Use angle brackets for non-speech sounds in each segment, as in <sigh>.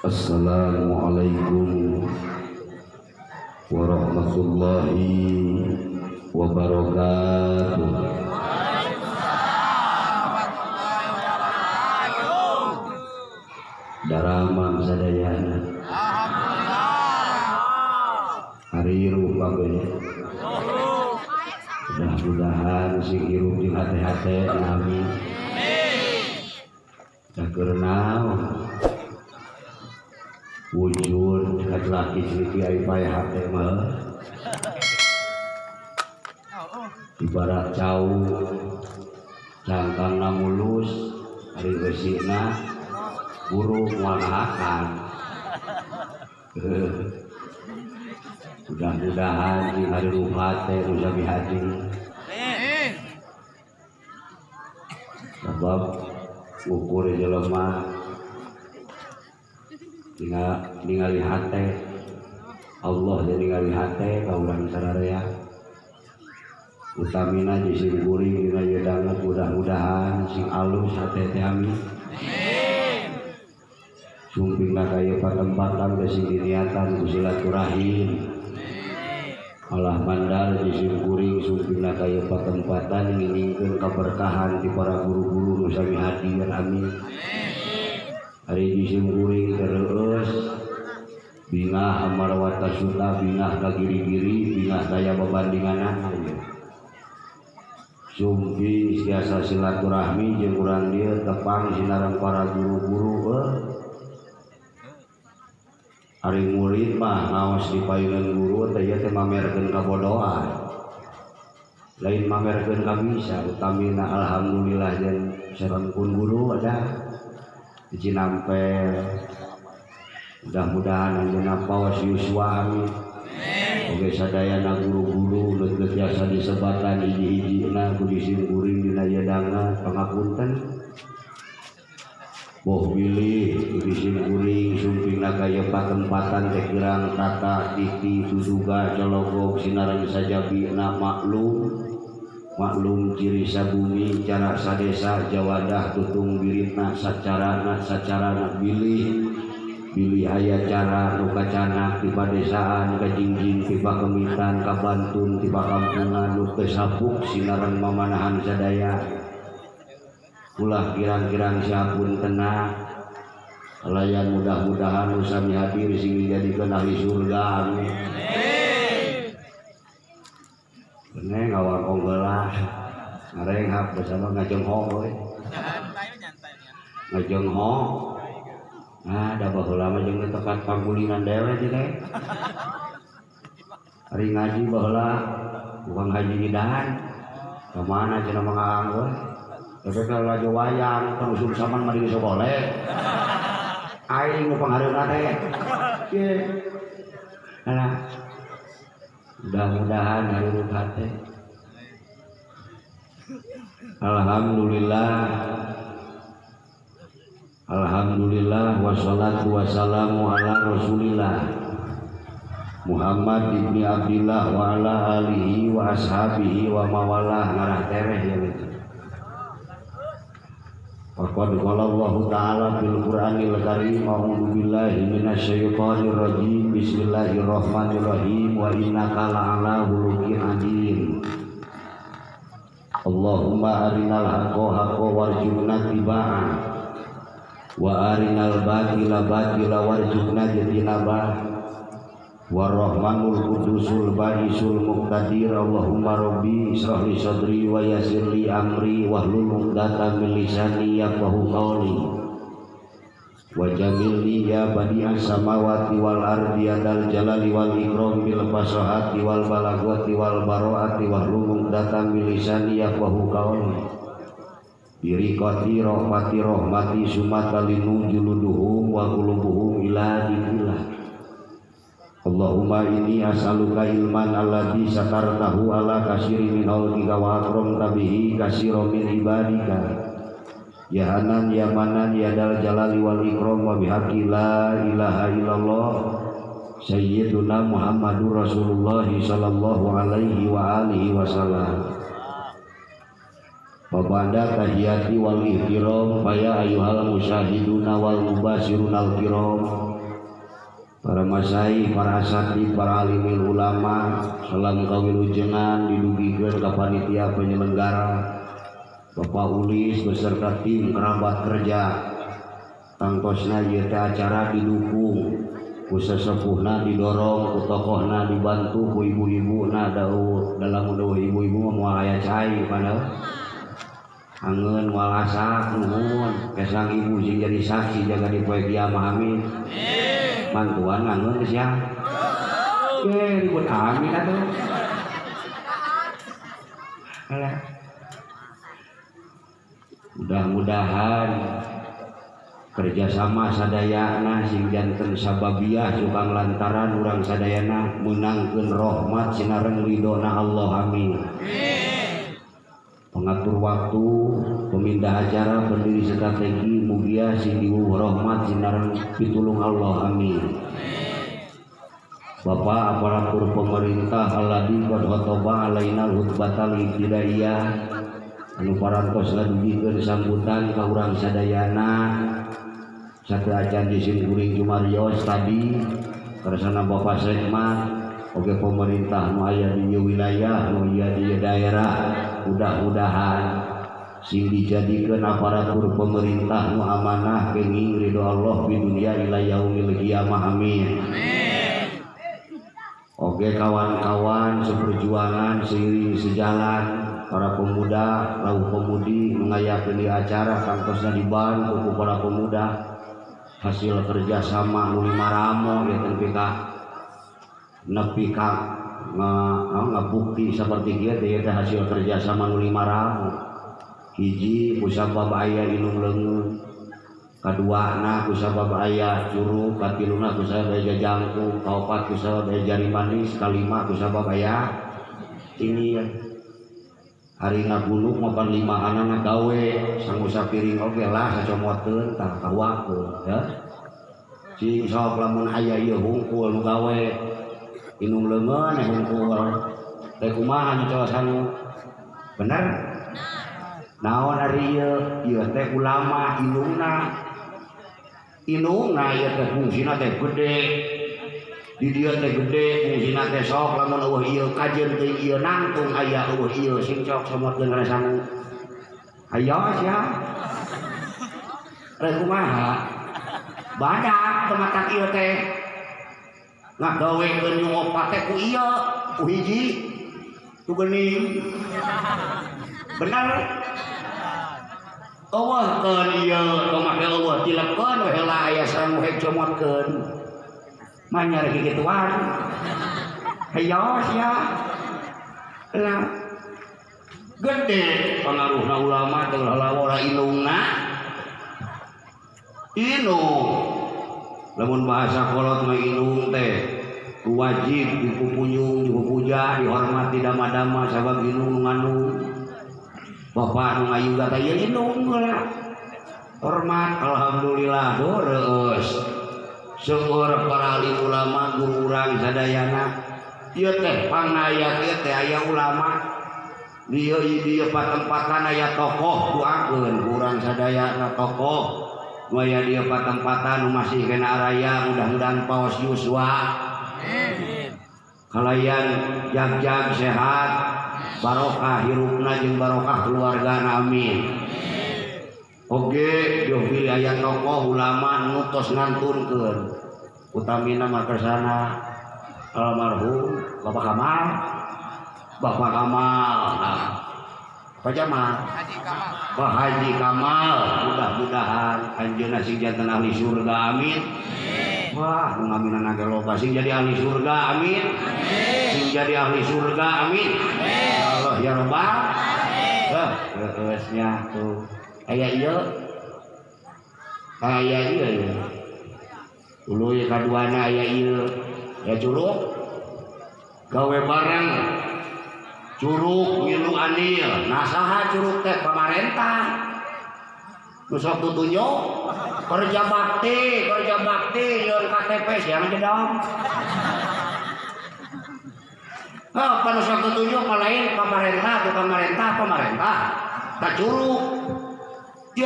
Assalamualaikum warahmatullahi wabarakatuh. Daramang sadayana Hari rupa Mudah-mudahan si hirup di hati-hati. Nami karena wujud laki cerita ai payah hati mah ibarat jauh cangkang mulus hari besina burung walahakan mudah-mudahan di hari rupate musabi hati sebab ukur jelema ningali hate Allah jadi ningali hate kaulang sararea utamina jisim kuring dina yedanget mudah-mudahan sing alus hate teh amin sumpingna kaya patempatan sing diniatan ku silaturahim. Allah mandar jisim kuring sumpingna kaya patempatan nginingkeun keberkahan di para guru-guru nu sami hadir amin hari jisim kuring terus. Bingah amarwata suta bingah kagiri-giri bingah daya babandingan sumping siasa silaturahmi jeung urang dia tepang sinaran para guru-guru eh. hari murid mah ngawas di payungan guru teh ya teh mamerkeun kabodohan lain mamerkeun ka bisa utamina alhamdulillah jeung sarengkun guru ada di Cinampel mudah-mudahan anjeunna pawas yuswa Oke sadayana guru-guru leut jasa disebatan hiji-hijina ku disim kuring dina yadanga pangapunten. Boh pilih disim kuring sumpingna kaya patempatan teh kirang tata titi suduga cologok sinaran sajabina maklum maklum ciri sabumi cara sadesa jawadah tutung biritna sacarana sacarana bilih pilih aya cara nuka canak di padesaan kajingjing tiba kemitan kabantun tiba kampungan nu kesapuk sinaran mamanahan sadaya. Ulah kirang-kirang siapun tenang layan mudah-mudahan usami hadir sing dijadikan ahli surga amin Bener ngawal konggelah ngareng hap bersama ngajeng ho ngajeng ho. Nah ada bahwa lama jeung tekat panggulingan dewe teh? Hari ngaji bahwa bukan haji idan ke mana cina mengang we tapi kalau lagi wayang penusuk saman mari bisa boleh. Aing nu panghareup teh. Ye nah mudah-mudahan hari hati Alhamdulillah. Alhamdulillah. Wassalatu wassalamu ala rasulillah. Muhammad ibni Abdillah wa ala alihi wa ashabihi wa mawalah ngarah tereh ya gitu Faqad qala Allah Ta'ala fil Qur'anil Karim A'udzu billahi minasyaitonir rajim Bismillahirrahmanirrahim wa innaka la'ala khuluqin adzim Allahumma arinal haqqo haqqo warjuna tibaa. Wa arinal batila batila warjuna jatinaba warahmanul kudusul baisul muqtadir. Allahumma rabbi israh li sadri wa yassir li amri wahlul 'uqdatam min lisani yafqahu qawli wa jamil li ya badi'as samawati wal ardi ya dal jalali wal ikram bil fasahati wal balagati wal baroati wahlul 'uqdatam min lisani yafqahu qawli birikati rahmati rahmati sumatalinu juluduhum wa qulubuhum ila dinillah Allahumma inni as'aluka ilman alladhi satartahu ala kasiri min awlika wa akram tabihi kasiro min ibadika Ya Hanan ya Manan ya Dal Jalali wal Ikram wa bihaqi la ilaha illallah Sayyiduna Muhammadur Rasulullah sallallahu alaihi wa alihi wasallam. Babanda tahiyati wal ihtiram Faya ayuhal musyahiduna wal mubasirun al kiram. Para masai para asati para alimil ulama salam kawilujengan didugikan ke panitia penyelenggara Bapak Ulis beserta tim kerabat kerja. Tangtosna ieu acara didukung. Ku sesepuhna didorong ku tokohna dibantu ku ibu-ibu na daud. Dalam daun ibu-ibu mau aya cai pada angen walasak nuhun. Kesang ibu sing jadi saksi jaga di poe kiamah amin mantuan ke siang eh ribut amin atuh mudah-mudahan kerjasama sadayana sing janten sababiah juga lantaran orang sadayana menangkan rahmat sinareng ridona Allah amin. Pengatur waktu pemindah acara pendiri strategi mugia sing rahmat sinareng pitulung Allah amin. Bapak aparatur pemerintah aladi qad khotoba alaina hutbatal ibtidaiyah anu parantos ngadugikeun sambutan ka urang sadayana. Satu acan di sini kuring Jumarios tadi kersana Bapak Sekmat Oke pemerintah nu aya di wilayah nu aya di daerah. Mudah-mudahan sing dijadikan aparatur pemerintah nu amanah kenging ridho Allah di dunia ila yaumil qiyamah amin. Oke kawan-kawan seperjuangan seiring sejalan para pemuda lau pemudi mengayakan di acara kangkosna dibantu ku para pemuda. Hasil kerjasama nu maramo ya tentu nepi ka ngabukti seperti dia dia hasil kerjasama nu maramo hiji kusabab aya inung leungeun kaduana kusabab aya curug katiluna kusabab aya jangkung kaopat kusabab aya jari manis. Kalima kusabab aya ini ya hari ngagulung mapan lima anak gawe sang piring oke lah sacomotkeun tah kawakeun ya. Si sok lamun aya ieu hungkul nu gawe. Inung leungeun eh hungkul teh kumaha anu bener naon ari ieu ieu teh ulama inungna. Inungna ieu teh fungsina teh gede di dia teh gede fungsina teh sok lamun eueuh ieu kajeun teh ieu nangtung aya eueuh ieu sing sok somotkeun rasana aya sia. Rek kumaha? Badak tematak ieu teh. Ngagawekeun nu opat teh ku ieu ku hiji. Geuning benar Allah kan iya kemake Allah tilepkan we heula aya sareng we comotkeun manyar gituan hayos ya lah gede pengaruhna ulama teh lalawara inungna inung lamun bahasa kolot mah inung teh wajib dipupunyung dipupuja dihormati dama-dama sabab inung nganu Bapak nu ngayu kata indung lah. Hormat alhamdulillah doreus. Seueur para alim ulama guru urang sadayana. Ieu teh pangnaya ieu teh aya ulama. Dia dia patempatan aya tokoh doakeun urang sadayana tokoh. Waya dia patempatan masih kena araya mudah-mudahan paus Yuswa. Kalayan jag-jag sehat, barokah hirupna jeung barokah keluarga amin Oke, yo pilih ayat tokoh ulama ngutos ngantunkeun. Utamina mah kersana almarhum Bapak Kamal. Bapak Kamal nah. Pak Jamal. Pak Haji Kamal mudah-mudahan anjeunna sing janten ahli surga amin. Wah, ngaminan naga loba sing jadi ahli surga amin. Sing jadi ahli surga amin. Ya Allah ya Rabbal Wah, terusnya tuh kayak iya. Kayak iya ya dulu ya kaduana aya iya. Ya curug. Gawe barang. Curug ngilu anil nasaha curug teh pamarentah Nusok tutunjuk kerja bakti kerja bakti nyon KTP siang aja dong. Apa nusok tutunjuk malain pemerintah pemerintah pemerintah. Tak curug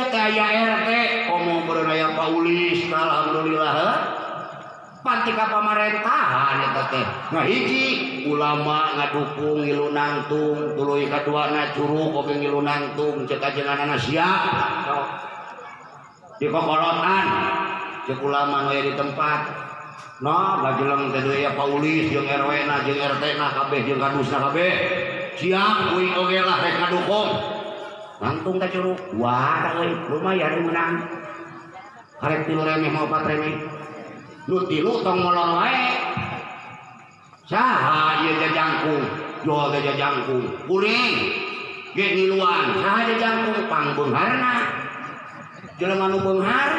RT komo berenaya Paulis alhamdulillah pantika pemerintahan teh nah hiji ulama ngadukung ngilu nangtung tuluy kaduana curug oge ngilu nangtung cek ajenganana siap di kokorotan cek ulama nu di tempat. No gajeleng teh deui ya Paulis jeung RW na jeung RT na kabeh jeung kadusna kabeh. Siap kuing oge lah rek ngadukung nangtung teh curug. Wah euy. Lumayan menang. Karek tilu remeh mau pat remeh. Lu tilu tong molor wae. Saha ieu jajangkung jual ge jajangkung kuring. Ge ngiluan saha jajangkung pangbeungharna jelema nu beunghar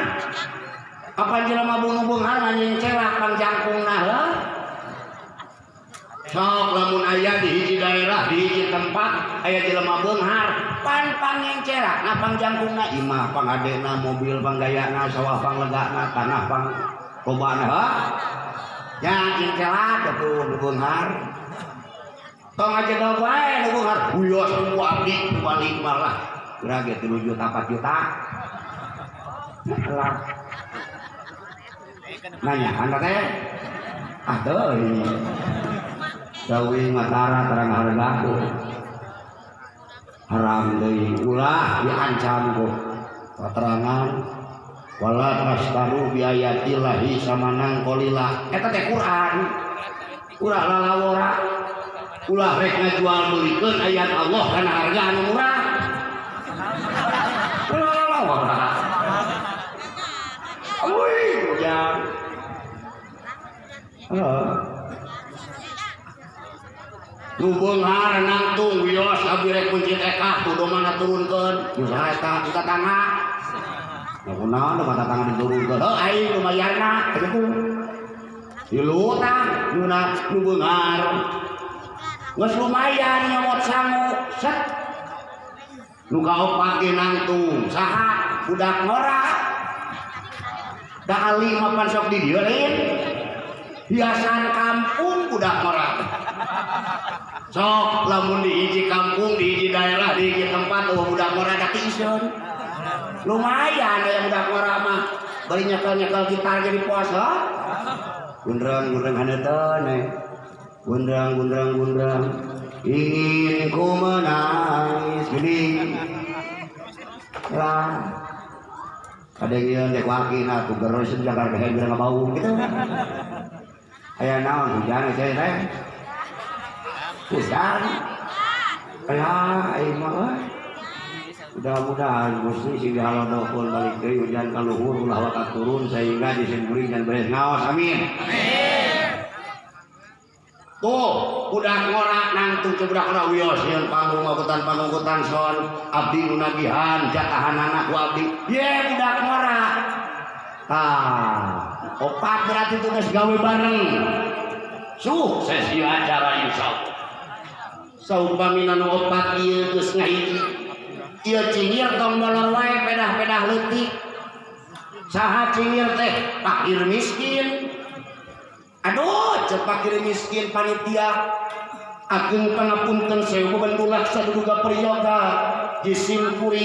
apa jelema nu beunghar anjing celak pang jangkungna heuh sok lamun aya di hiji daerah di hiji tempat aya jelema beunghar pan pangeng cerak ngapang jangkungna. Imah pangadena mobil panggayana sawah panglegana tanah pang loba ha? Ya ingkelat atuh nubeunghar tong aja dong wae nubeunghar buyos ku abdi balik malah geura ge 3 juta 4 juta. Lah nanya anda teh? Ah deui dawi matara terang hargaku haram deui ulah diancam ku keterangan wala tastaru biayatillahi samanang kolila eta teh Quran. Ulah lalawora ulah rek ngajual beulikeun ayat Allah kana harga anu murah. Ulah Wih, hujan. Nu beunghar nangtung wios abi rek kunci TK tuh domana turunkeun. Usaha eta kita tangga Ya kunaon mata tangan diturunkeun. Heuh aing lumayanna kitu. Tilu tah nuna nu beungar. Geus lumayan nyomot sangu. Set. Nu kaopat ge nangtung. Saha? Budak ngora. Da ali mapan sok di dieu Hiasan kampung budak ngora. Sok lamun di hiji kampung, di hiji daerah, di hiji tempat, oh budak ngora da tiseun lumayan yang udah ngora mah. Bari nyakal-nyakal gitar jadi puasa gundrang gundrang hanetan eh gundrang gundrang gundrang ingin ku menangis gini. Lah ada yang dek wakil aku gerus Jakarta kayak bilang bau gitu. Ayah naon hujan saya ayah ayah mah mudah-mudahan Gusti sing dihalodokul balik deui hujan ka luhur ulah wakat turun sehingga disimkuring dan beres ngaos amin. Tuh udah ngorak nangtung cebudak na wios yang panggung magutan pangungkutan son abdi nunagihan jatahan anak ku abdi. Ye udah ngorak. Ah opat berarti tugas gawe bareng. Sukses di acara insya saumpamina nu opat ieu geus ngahiji Iya cingir tong molor wae pedah-pedah leutik. Saha cingir teh fakir miskin. Aduh, cek fakir miskin panitia. Agung pangapunten sewu bandulak saduduga priyoga disimpuring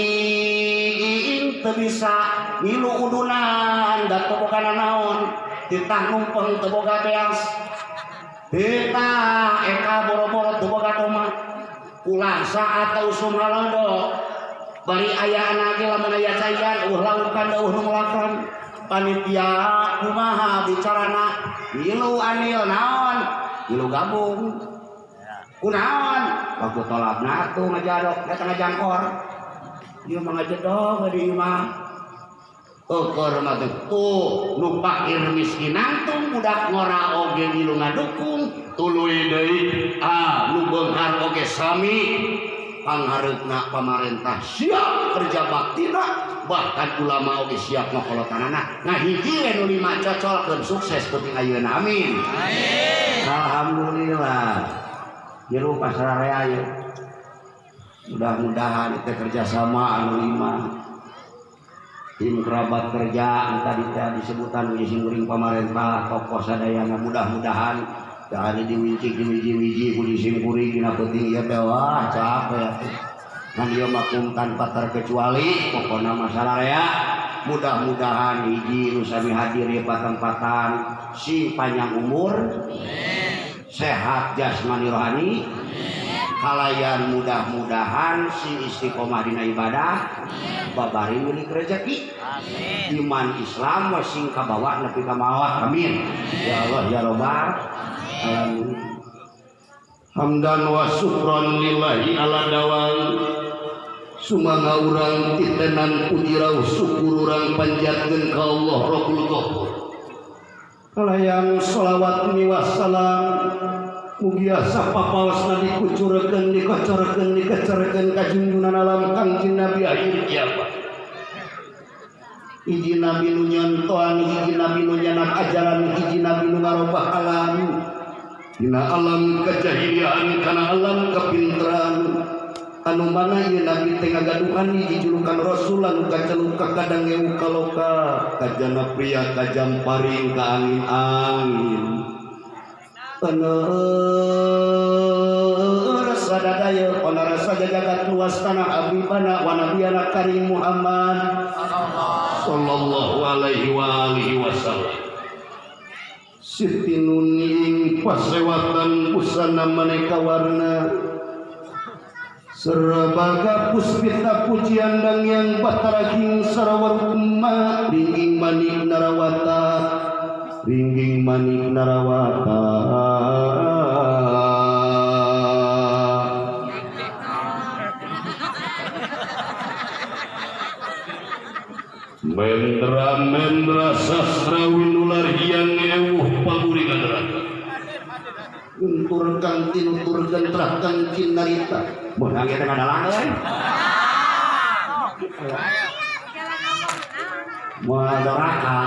teu bisa ngilu udunan da teu boga naon ditah numpeng beas Eta eka boro-boro ulah saat teu sumalodo bari ayah anaknya lamun aya cayan uh lakukan uh nu ngelakuan panitia kumaha bicarana? Milu anil naon? Milu gabung. Kunaon waktu tolak natu ngajadok datang ngajangkor dia mengajedok di imah Ukur mah tuh nu fakir miskin. Nangtung budak ngora oge tuluy deui. Ah oge sami. Pangharupna pemerintah siap kerja baktina bahkan ulama oke siap ngokolotanana nah hiji anu lima cocol sukses penting ayeuna. Amin. Alhamdulillah. Jero pasar area ya mudah-mudahan kita kerjasama anu lima tim kerabat kerja tadi disebutan singguring pemerintah tokoh sadayana mudah-mudahan. Kali diwinci diwiji-wiji ku disimpuri kina penting ya wah capek ya. Nah dia makum tanpa terkecuali pokoknya masalah ya. Mudah-mudahan hiji nusami hadir ya patempatan si panjang umur sehat jasmani rohani halayan mudah-mudahan si Istiqomah Dina ibadah babari milik rezeki. Iman Islam wasing kabawa nepi ka mawah. Amin. Ya Allah ya Robar alamin. Hamdan wa syukran lillahi ala dawam sumanga urang titenan pudirau syukur urang panjatkeun ka Allah Rabbul Ghafur. Kalayan shalawat miwas salam. Mugia sapapaosna dikucurkeun dikocorkeun dikecerkeun ka junjungan alam kangjeng Nabi akhir kiamat. Hiji nabi nu nyontoan hiji nabi nu nyanap ajaran hiji nabi nu ngarobah alam. Dina alam kejahiliaan kana alam kepinteran anu mana ieu nabi teh ngagaduhan hiji julukan rasul anu kaceluk ka kadang ewu kaloka kajana pria kajam paring ka angin-angin jagat luas tanah abibana wa nabiyana karim Muhammad. Sallallahu alaihi wa alihi wasallam. Siti nuning pasewatan busana maneka warna. Serabaga puspita pujian dan yang bataraging sarawar umma. Ringging manik narawata ringging manik narawata. Mendra mendra sastrawi nular yang ewuh kaderata Untur kang tinutur gentrah kang cinarita Mohon kita kadalang euy Moal doraka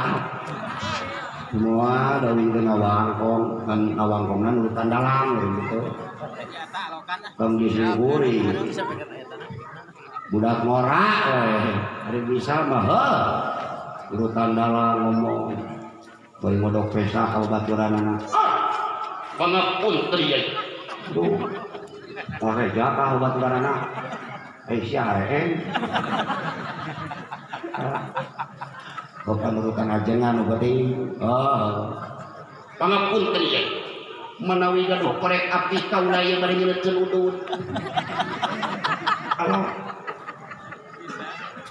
semua dari awangkong kan awangkongnya nurutan dalam gitu. Kang disingkuri budak ngorak eh hari bisa mah urutan dalam ngomong. Boy modok pesa kau baturan anak pangapun teriak tuh Oke, jaka baturan anak eh siapa eh Bukan urutan ajengan berarti. Oh. Pangapun teriak menawi gaduh korek api kaula yang bari nyeleutkeun udun kalau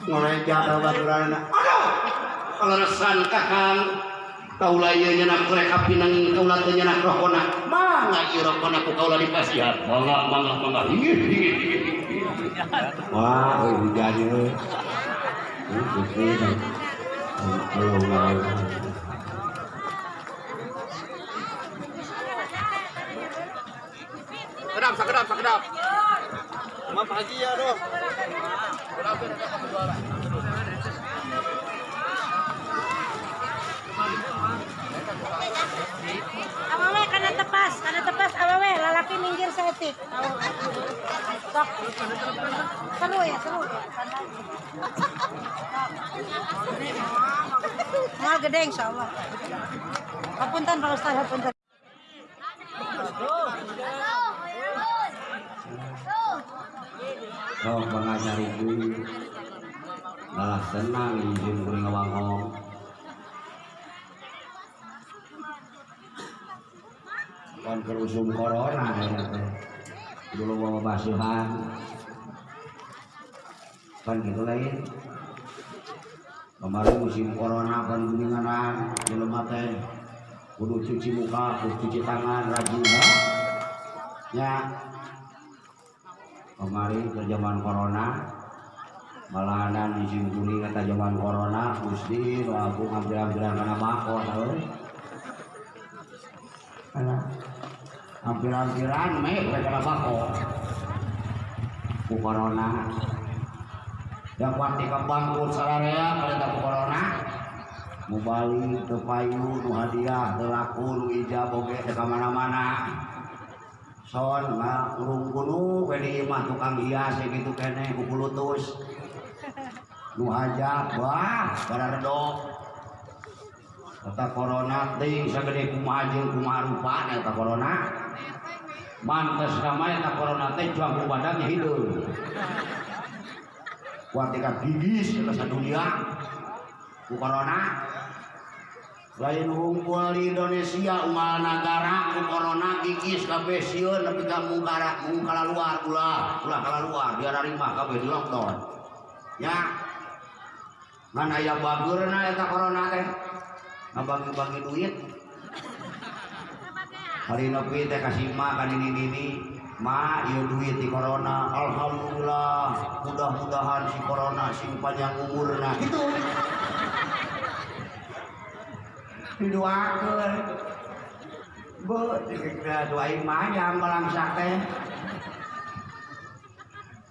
ngoreja ka baturana aduh kalau resan kakang kaula ieu nyenak korek api nanging kaula teu nyenak rokona mangga ieu rokona ku kaula dipasihan mangga mangga mangga. Inggih inggih inggih wah euy hujan euy Kedap, sakedap, sakedap. Mam pagi ya, doh. Kedap, kedap, kedap. Awawe kana tepas, kana tepas lalaki minggir setik. Sok. Seru ya, seru. Mal gede insyaallah. Hapunten Pak Ustaz, hapunten. Pengajar ibu malah senang izin kuring ngawangong kon kerusum corona ya teh dulu bawa basuhan. Kan gitu lain kemarin musim corona kan kuninganan jelema teh kudu cuci muka kudu cuci tangan rajin ya. Kemarin ke zaman corona malahan di kuning kata zaman corona gusti aku ngambil-ambilan karena bako tahu hampir-hampiran meh karena bako ku corona. Yang pasti ke bangkut sararea pada tak corona. Mau balik ke payu nu hadiah telaku nu ijab oke ke mana-mana son nggak urung kuno kene mah tukang hias gitu kene kuku lutus nu hajab wah pada redok kata corona ting sagede kumaha jeung kumaha rupana eta corona mantes kama eta corona teh juang ku badannya hidup kuat tika gigis ke dunia ku corona. Lain hunkul di Indonesia umal negara ku corona gigis kabeh sieun nepi ka mungkara luar ulah ulah kala luar dia narima kabeh di lockdown. Ya. Mana aya bageurna eta corona teh. Ngabagi-bagi duit hari nepi teh kasih ma kan ini ini ma ieu duit di corona. Alhamdulillah mudah-mudahan si corona sing panjang umurna. Gitu. Didoakeun bu doain mah yang balangsak teh.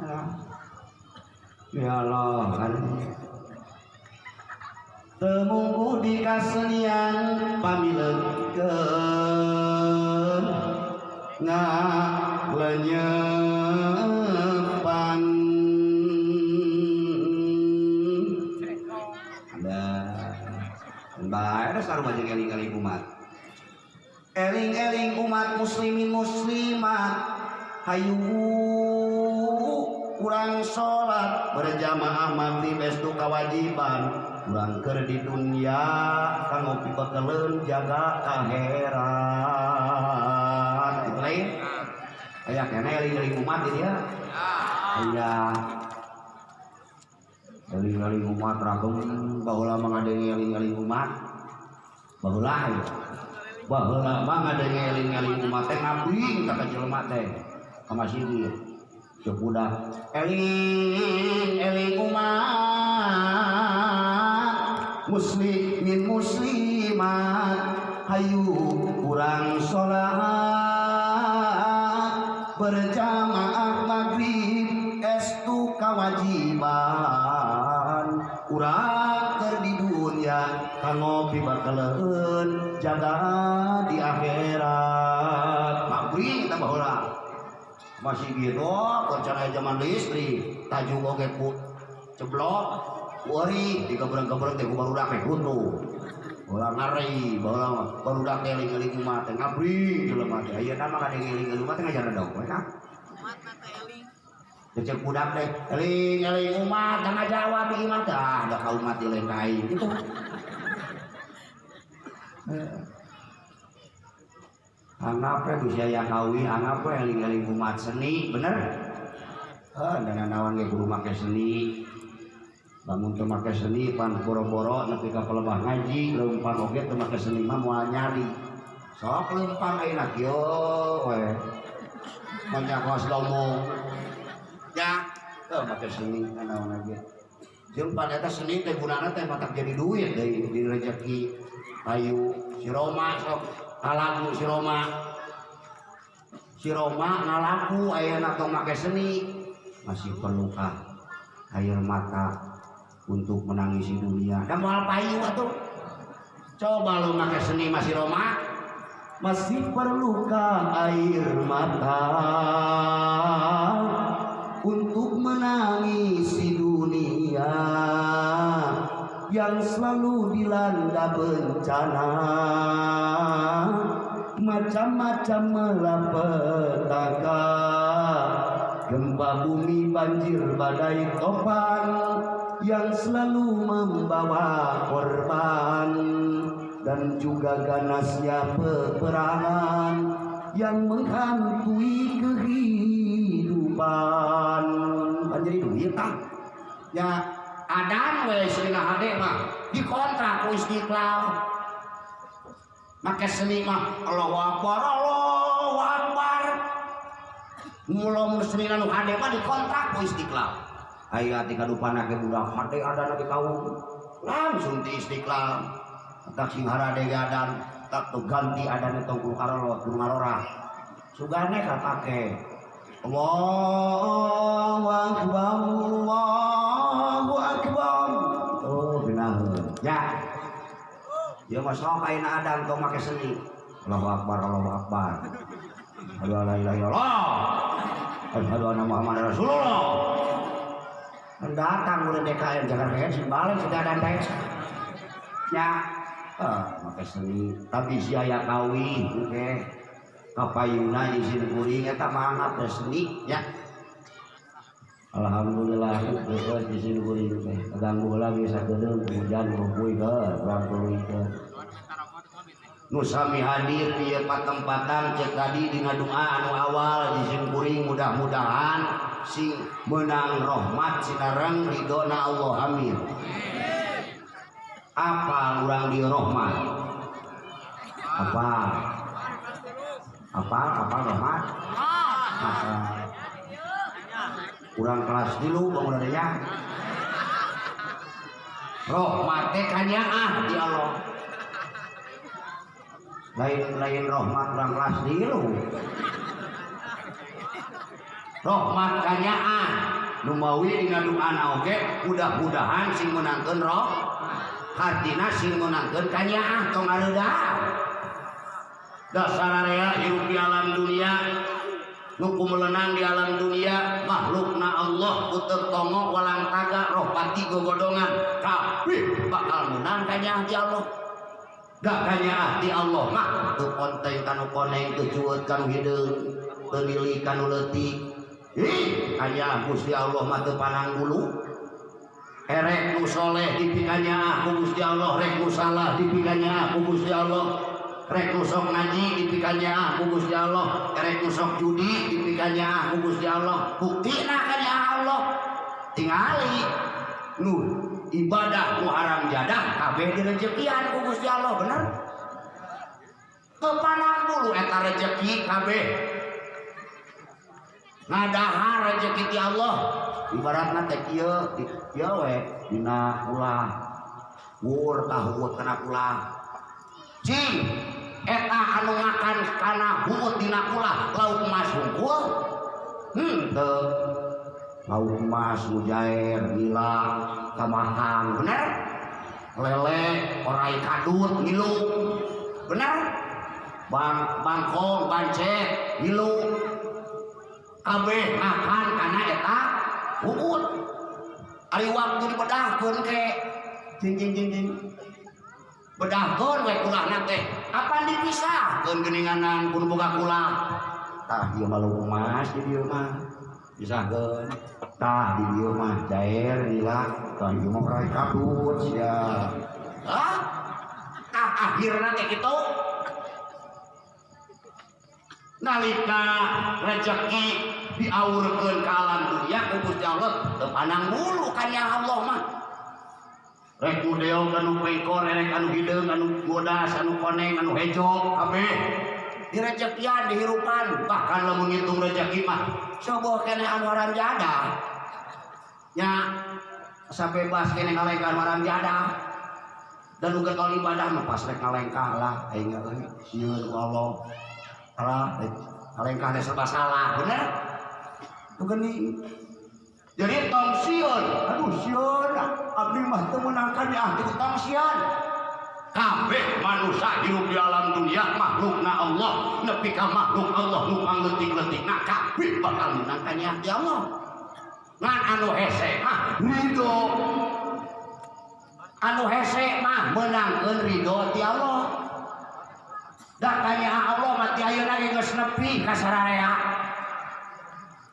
Alah. ya Allah kan. Temunggu di kasenian pamilekeun ngalenyepan ada baik ada sarung aja eling-eling umat. Eling-eling umat muslimin muslimat. Hayu kurang sholat. Berjamaah maghrib bestu kewajiban. Kurang ker di dunia kanggo pibekeleun jaga akhirat itu lain. Aya kena eling-eling umat ini ya. Aya eling-eling umat ragem baheula mengadengi eling-eling umat baheula ya. Baheula mah ngadengi eling-eling umat teh ngabing ka jelema teh. Ka masjid cek budak eling eling umat muslimin muslimat hayu kurang sholat berjamaah maghrib estu kewajiban. Kurang keur di dunia ngopi bakaleun jaga di akhirat. Maghrib tambah urang masih gitu rencana zaman listrik tajuk oge ceblok wari digebreng-gebreng teh baru urang butuh ulah ngari baru baru dak eling-eling umat teh ngabri jelema teh ieu kan mah eling-eling umat teh ngajaran dong mereka Cecek budak teh eling-eling umat tengah jawab di iman teh ah da ka umat lain gitu. Anggapnya bisa yang kawi, anggapnya eling-eling umat seni, bener? Ah, dengan nawan ke guru make seni, bangun make seni, pan boro-boro, nepi ka pelebah ngaji, leumpang oge make seni mah moal nyari. Sok leumpang ayeuna kieu we. Menyakos lomo. Ya, tuh make seni naon lagi. Jeung pada eta seni teh gunana teh matak jadi duit deui di rezeki si Roma sok ngalaku si Roma si Roma ngalaku ayeuna tong make seni masih perlukah air mata untuk menangisi dunia. Dan moal payu atuh coba lu make seni masih Roma masih perlukah air mata untuk menangisi dunia yang selalu dilanda bencana? Macam-macam malapetaka gempa bumi banjir badai topan yang selalu membawa korban dan juga ganasnya peperangan yang menghantui kehidupan. Banjir duit ya adan we sirina hade mah dikontrak ku istiqlal make seni mah Allahu Akbar Allahu Akbar mulai seni nu hade mah dikontrak ku istiqlal aya ti kadupana ke budak hade ada di kaum langsung di istiqlal tak sing harade adan tak tuh ganti adan itu kulo karolo kulo ngarora sugane kapake Allahu Akbar Allahu Akbar oh benar ya dia mah sok ayeuna adan make seni Allahu Akbar Allahu Akbar Aduh la ilaha illallah Asyhadu anna Muhammad Rasulullah Mendatang mulai DKM Jakarta ya sing balik sudah ada teh ya ah make seni. Tapi si aya kawi oke. Okay. kapayuna izin kuring eta mangap seni ya. Alhamdulillah di sini kuring teh ganggu lagi sakedeung hujan rupuy ke urang tuluikeun nu sami hadir di patempatan cek tadi dina doa anu awal di sini kuring mudah-mudahan sing menang rahmat sekarang ridona Allah amin. Apa urang di rahmat? Apa? Apa? Apa rahmat? Kurang kelas dulu bang ya rahmat teh ah di Allah lain lain rahmat kurang kelas dulu rahmat kanyaan. Numawi dina doana oge mudah-mudahan sing menangkeun roh hartina sing menangkeun kanyaan tong aleudah dasar area hidup di alam dunia nuku melenang di alam dunia makhlukna Allah puter tongo walang taga roh pati gogodongan. Kabeh bakal menang kanya di Allah gak kanya di Allah mah tu konteng kanu koneng tu cuet kanu hideung tu lili kanu leutik ih kanya Gusti Allah mah teu panang bulu. Erek nu soleh dipikanya aku Gusti Allah. Rek nu salah dipikanya aku Gusti Allah. Rek nusok ngaji dipikannya aku Gusti Allah. Rek nusok judi dipikannya aku Gusti Allah. Bukti kanya Allah. Tingali. Nu ibadah haram jadah kabeh direjekian ku Gusti Allah bener? Kepanang dulu eta rejeki kabeh. Ngadahar rejeki ti Allah. Ibaratna teh kieu kieu we dina ulah wur tahu kana ulah. Cing eta anu makan kana bubut dina ulah lauk emas hungkul hmm teu lauk emas mujair gila kamahang bener? Lele orai kadut ngilu bener? Bang bangkong bancet ngilu. Kabeh makan kana eta bubut ari waktu dipedahkeun ke. Jing jing jing jing bedahkeun we kulahna teh. Apa dipisahkeun geuninganan pun boga kulah? Tah ieu mah lu emas di dieu pisahkeun tah di dieu mah cair lila tah ieu mah rai kabut sia ah tah akhirna teh kitu nalika rezeki diaurkeun ka alam dunia ku Gusti Allah teu pandang bulu kan ya Allah mah. Rek mudeo anu pengkor rek anu hideung anu bodas anu koneng anu hejo kabeh. Di rezekian dihirupan bahkan lamun ngitung rezeki mah coba kene anu aran jada nya sampai bas kene ngalengkah aran jada dan uga kalau ibadah mah pas rek ngalengkah lah aing euy sieun ku Allah. Allah ngalengkah teh serba salah bener? Geuning jadi tong sion aduh sion abdi mah teu menangkan di ahli tong sion kabeh manusia hidup di alam dunia makhlukna Allah. Nepi ka makhluk Allah nu pangletik-letik nah kabeh bakal menangkan di ahli Allah. Ngan anu hese mah ridho anu hese mah menangkeun ridho ti Allah. Dah kanya Allah mati ayeuna geus nepi? Ka sararea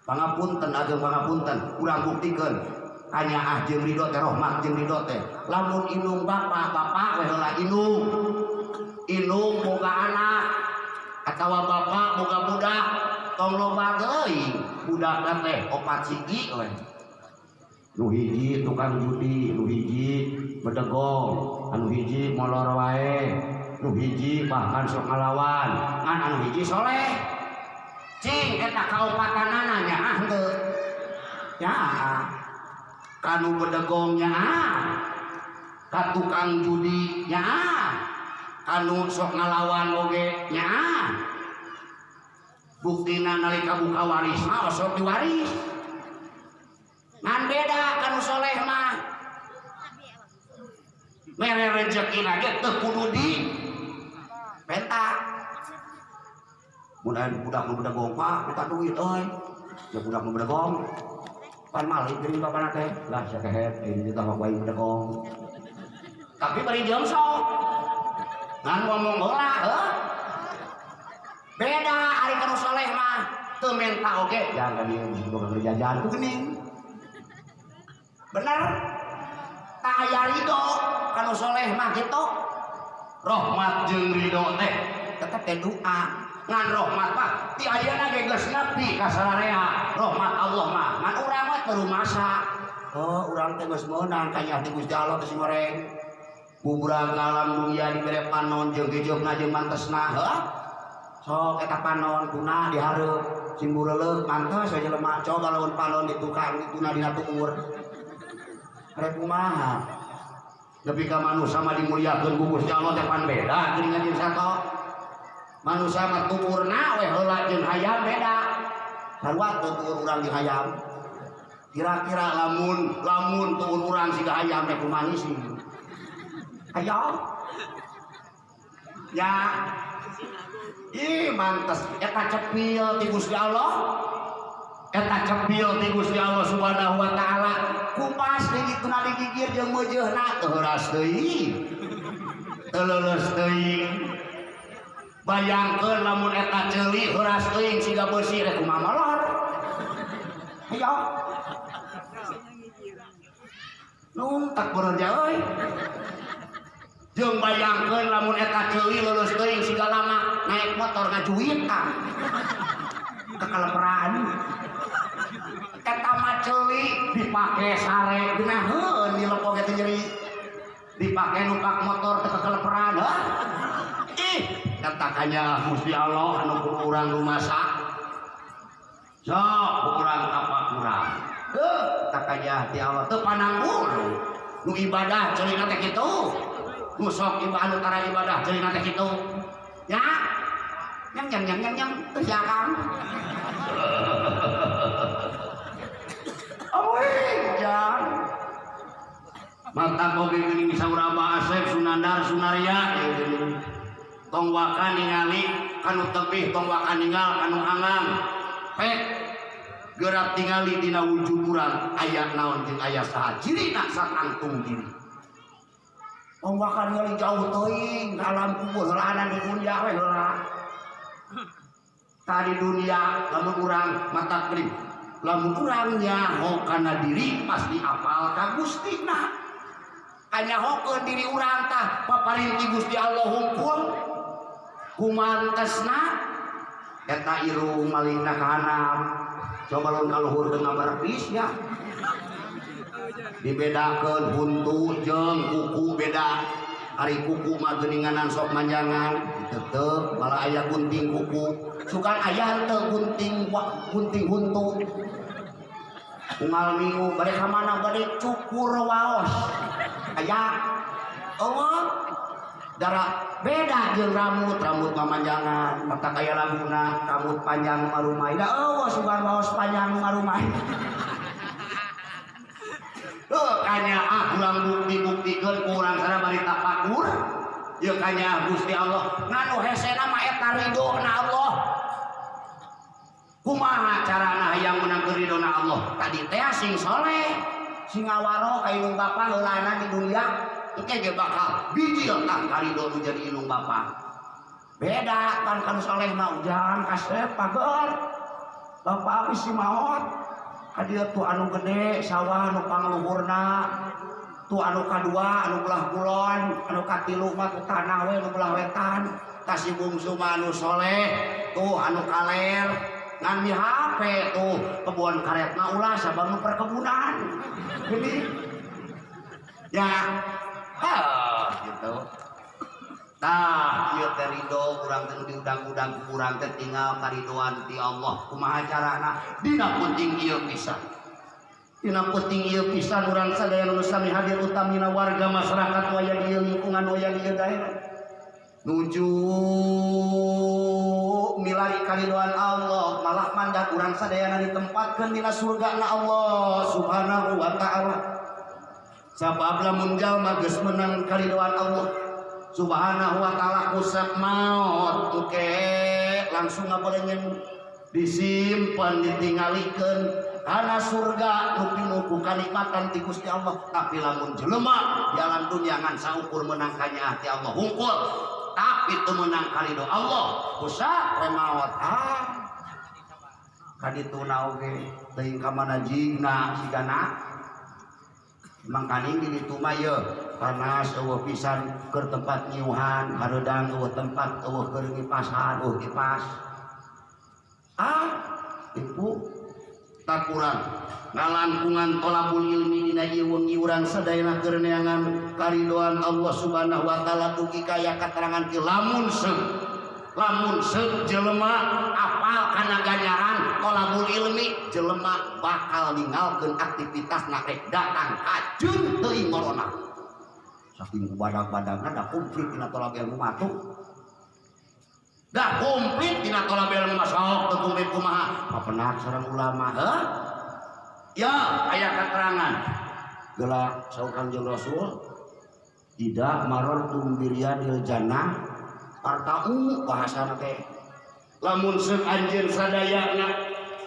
pangapunten ageng pangapunten. Kurang buktikeun hanya ah jeung ridho teh rahmat jeung ridho teh. Lamun inung bapa bapa we heula inung. Inung boga anak atawa bapa boga budak. Tong loba deui budak teh opat siji we. Nu hiji tukang judi nu hiji bedegong anu hiji molor wae nu hiji bahkan sok ngalawan. Ngan anu hiji soleh. Cing eta kaupatanana nya ah teu ya kanu bedegongnya ah. Ka tukang judi nya ah. Kanu sok ngalawan oge nya ah. Buktina nalika buka waris mah sok diwaris ngan beda kanu soleh mah. Mere rezeki lagi teu kudu di peta mudah budak nu bedegong pak kita duit euy ya budak nu bedegong pan malik jadi bapak teh lah sakehet ini kita mah bayi bedegong tapi beri jongso ngan ngomong heula heuh beda ari kanu soleh mah. Teu menta oge jangan dia boga jajan ku geuning bener? Tak aya ridho kalau soleh mah gitu. Rahmat jeung ridho teh. Tetep teh doa ngan rahmat mah ti ayeuna ge geus nepi ka sararea rahmat Allah mah ngan urang mah teu masa oh urang teh geus meunang kanya ti Gusti Allah geus goreng. Bubrang alam dunia dibere panon jeung gejogna jeung mantesna heuh? Sok eta panon kuna dihareup. Simbureuleuh mantes we jelema coba lawan panon di tukang dituna dina tukur rek kumaha? Tapi ka manusia mah dimuliakeun ku Gusti Allah teh pan beda geuningan jeung sato manusia mah tukurna we heula jeung hayam beda. Sarua teu tukur urang jeung hayam. Kira-kira lamun lamun tukur urang siga hayam rek kumaha sih. Ayo ya. Ih mantes. Eta cepil ti Gusti Allah. Eta cepil ti Gusti Allah Subhanahu wa taala. Kupas deui tuna digigir jeung meujeuhna teu deui teu leuleus bayangkeun lamun eta ceuli heuras teuing siga beusi rek kumaha molor? Ayo. Nun tak benerja euy jeung bayangkeun lamun eta ceuli leuleus teuing siga lama naik motor ngajuit ah. Kekaleperan eta mah ceuli dipake sare geunaheun dilepok eta nyeri. Dipake numpak motor teu kekaleperan heuh ih katakanya Gusti Allah anu kudu urang rumasak. Sok urang apa kurang. Heuh takanya ti Allah. Teu pananggul nu ibadah ceulina teh kitu. Nu sok ibadah anu ibadah ceulina teh kitu. Ya. Nyang nyang nyang nyang nyang teu jakang <laughs> Amoy, jang. mata koge geuning sauraba asep sunandar sunaria tong wakan ningali kanu tepih tong wakan ningal kanu angang. Pek gerak tingali dina wujud urang aya naon jeung aya saha? Cirina sakangtung diri Pembakan ngali jauh teuing alam kubur heulana di dunia we. Tadi dunia lamun urang mata krim. Lamun urang nyaho kana diri pasti apal ka Gustina. Anyahokeun diri urang tah paparinti Gusti Allah hungkul kumantesna eta irung malingna ka hanap coba lawan kaluhur dengan berpis ya dibedakan buntu jeng kuku beda. Hari kuku mah geuninganan sok manjangan. Tetep malah ayah gunting kuku. Sukan ayah teu gunting wa- gunting huntu. Unggal minggu bade ka mana bade cukur waos. Ayah oh darah beda jeung rambut. Rambut mamanjangan. Mata kaya laguna. Rambut panjang marumai da eueuh sugan waos panjang marumai Heuh <laughs> kanya ah kurang bukti-buktikeun ku urang sana bari tapakur. Ieu kanya Gusti Allah. Nganu hesena mah eta ridona Allah. Kumaha carana hayang menang ridona Allah? Tadi teh sing soleh, sing ngawaro ka ilung bapa heulana di dunia ge bakal bijil tah karido nu jadi ilung bapa. Beda kan kan soleh mah ujan kasep pager. Bapak abis si maot Hadir tuh anu gede sawah anu pangluhurna tuh anu kadua anu belah kulon anu katilu tuh tanah we anu belah wetan. Kasih bungsu anu soleh. Tuh anu kaler. Ngan di HP tuh kebun karet mah ulah sabang perkebunan. Jadi ya ah gitu ieu teh ridho urang teh diudang-udang ku urang teh tinggal karidoan ti Allah. Kumaha carana? Dina penting ieu pisan. Dina penting ieu pisan urang sadaya nu hadir utamina warga masyarakat waya ieu lingkungan waya ieu daerah. Nuju milari karidoan Allah, malah mandat urang sadayana ditempatkeun dina surgana Allah Subhanahu wa taala. Sabab lamun jalma geus menang karidoan Allah, subhanahu wa ta'ala kusap maut. Oke langsung ngaberengen disimpan ditingalikeun karena surga nupi nuku kanikmatan ti Gusti Allah. Tapi lamun jelema jalan dunia ngan saukur menang kanya hati Allah. Hungkul. Tapi itu menang kalido Allah. Kusap we maut ah. Kaditu naoge teuing ka mana jingna sigana mangkaning di ye panas eueuh pisan keur tempat nyiuhan hareudang eueuh tempat eueuh keur ngipasan eueuh kipas ah ibu tak kurang. Ngalangkungan tolabul ilmi dina ieu wengi urang sadayana keur neangan karidoan Allah Subhanahu wa taala dugi kaya katerangan ki lamun se lamun jelema apal kana ganjaran tolabul ilmi jelema bakal ninggalkeun aktivitas rek datang kajun teuing saking badak-badakna da komplit dina tolab ilmu matu da komplit dina tolab ilmu masok teu kumaha? Papenak sareng ulama heuh? Ya aya keterangan gelak saur kanjeng Rasul tidak maror tumbirianil jannah partau bahasa teh. Lamun seuk anjeun sadayana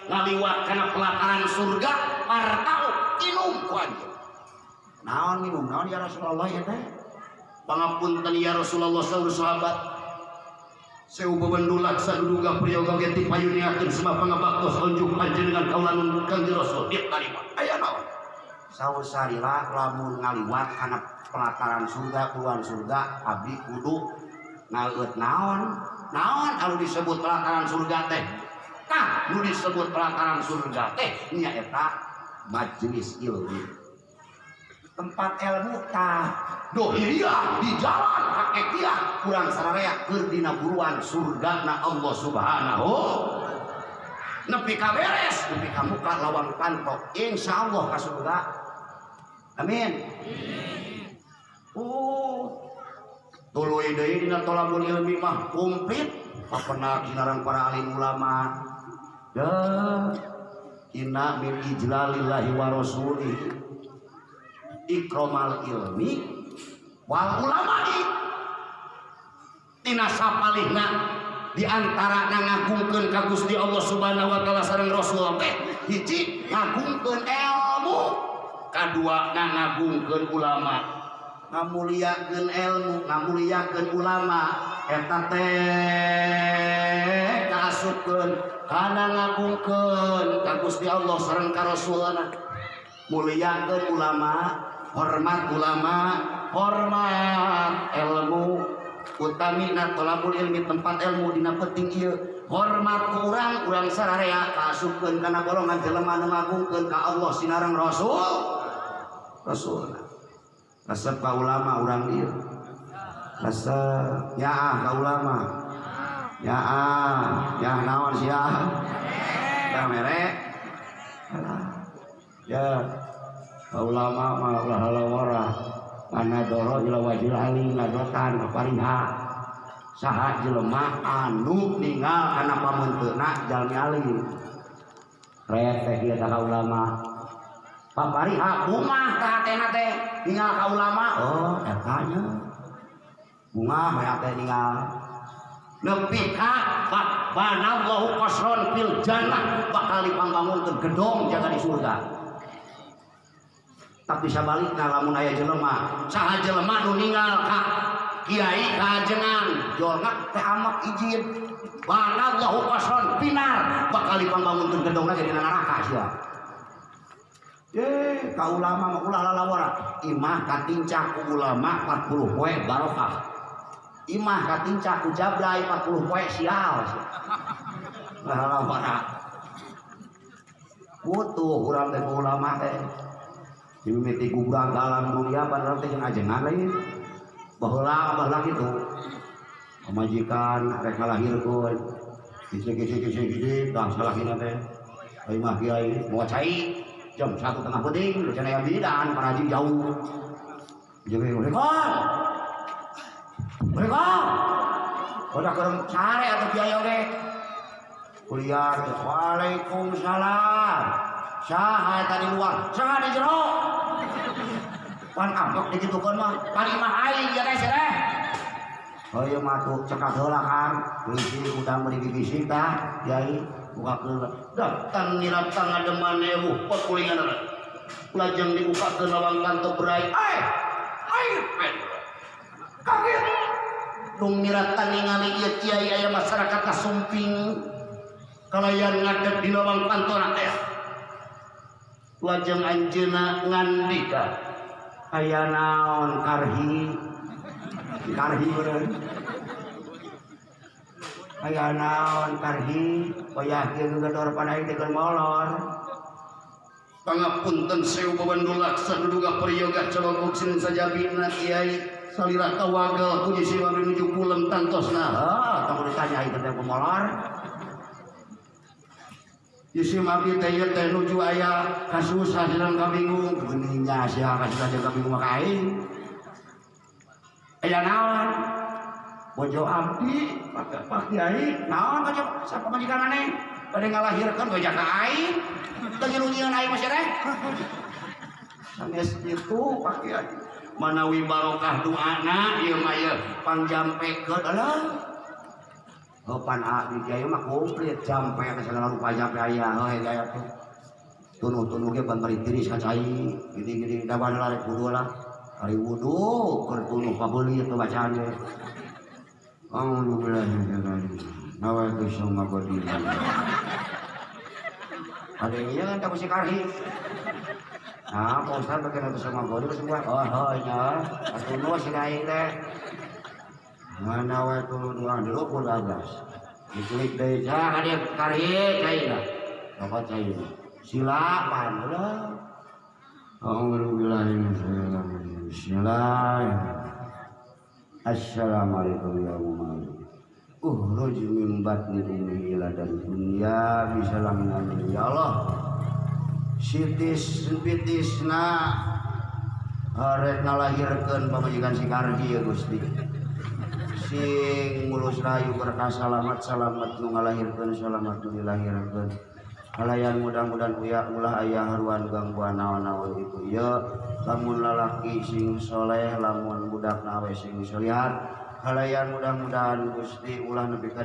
ngaliwat kana pelataran surga partau inum ku naon minum? Naon ya Rasulullah ya teh? Pangapunten ya Rasulullah saur sahabat. Seu bebendulak saduduga priyoga geti payuniakeun semua pangabaktos unjuk panjenengan kaulanun kanjeng Rasul. Dia tarima. Aya naon? Saur sarila lamun ngaliwat kana pelataran surga keluar surga abdi kudu ngaeut naon? Naon? Anu disebut pelataran surga teh. Tah nu disebut pelataran surga teh nya eta majelis ilmu. Tempat ilmu tah. Dohiriyah di jalan hakikiah kurang sararea keur dina buruan surga na Allah subhanahu. Nepi ka beres nepi ka muka lawang pantok. Insyaallah ka surga. Amin. Oh tuluy deui dina tolabul ilmi mah komplit papena kinarang para alim ulama? Ya inna min ijlalillahi wa ikromal ilmi wal ulama'i. Tina sapalihna di antara ngagungkeun ka Gusti Allah Subhanahu wa taala sareng Rasul. Teh hiji ngagungkeun ilmu. Kadua ngagungkeun ulama ngamuliakeun ilmu ngamuliakeun ulama. Eta teh kaasupkeun kana ngagungkeun ka Gusti Allah sareng ka Rasulna muliakeun ulama hormat ulama hormat ilmu. Utami na tolabul ilmi tempat ilmu dina penting hormat ku urang urang sararea kaasupkeun kana golongan jelema nu ka Allah sinareng Rasul. Rasul resep ka ulama urang ieu. Resep nyaah ka ulama. Nyaah nyaah naon sia? Ya mere. Ya ka ulama mah ulah halawara. Mana doro ila wajil ali ngadotan kapariha saha jelema anu ninggal kana pamunteuna jalmi alim. Rek teh ieu tah ulama papariha kumah tah teh ninggal ka ulama. Oh eta nya bunga maya teh ninggal nepi ka banallahu qasron fil jannah. Bakal dipangbangunkeun gedong jaga di surga. Tapi sabalikna lamun aya jelema. Saha jelema nu ninggal ka kiai kajengan jolna teh amat izin. Banallahu qasron pinar. Bakal dipangbangunkeun gedongna jadi neraka sia Eh, ka ulama mah ulah lalawara. Imah katincak ku ulama 40 poe barokah. Imah katincak ku jablay 40 poe sial. Lalawara. Butuh urang teh ulama teh. Dimimiti gugah dalam dunia padahal teh ajengan lain. Baheula abah kitu. Pemajikan rek ngalahirkeun. Kisi-kisi-kisi tah salahina teh. Ai mah kiai mau cai jam satu tengah penting udah yang bidan penajim jauh. Jadi mereka mereka udah kerem atau biaya oke? Kuliah waalaikumsalam. Saha tadi luar saha di jero. Pan ambek di situ kan mah aing ya matu cekak heula kan, bisi udang beri bisi tah, yai buka ke datang niratang ada manewu pekulingan ada. Lajeng dibuka ke lawang kantor berai. Ay ay kaget. Dong niratan ningali ieu kiai aya masyarakat kasumping. Kalayan ngadeg di lawang kantor teh lajeng anjeuna ngandika aya naon karhi? Karhi aya naon karhi payakeun gedor panaing teh molor. Pangapunten sewu babandulak saduduga priyoga cologok sinin saja bina kiai salira kawagal puji siwa menuju pulang tantosna. Oh tong ditanya itu teh pemolor Isi abdi teh ieu teh nuju aya kasus hasilan kabingung geningnya sia kasih aja kabingung mah kain aya naon bojo abdi Pak Kiai. Naon kacau sapa majikan aneh pada ngalahirkan gojak ka aing. Teu nyelunyian aing masih teh sanes itu Pak Kiai. Manawi barokah doana ieu mah ieu pangjampekeun alah. Opan A di jaya mah komplit jampe ke segala rupa jampe aya oh gaya tuh tunuh tunuh ge ban bari tiris kacai gini gini da bana lari wudu lah. Hari wudu keur tunuh pabeuli teu bacaan ge Alhamdulillah nawa itu sama bodi ada yang iya kan tak mesti karhi Nah, Pak Ustaz bagian itu sama bodi semua. Oh, oh, ya. Atunuh si lain. Mana wae tuh dua dulu pun bablas. Dikulik deui cah hadir karye cai lah. Apa cai? Sila pan lah. Alhamdulillah Bismillah. Assalamualaikum ya umat. Uhruj min batni ummi ila dan dunya bisalam ya Allah. Sitis pitisna arek ngalahirkeun pamajikan si Kardi ya Gusti. sing mulus rayu berkah salamat salamat nu ngalahirkeun salamat nu dilahirkeun halayan mudah-mudahan uya ulah ayah haruan gangguan naon-naon ibu ya lamun lalaki sing soleh lamun budak nawe sing solihat halayan mudah-mudahan gusti ulah nebi ka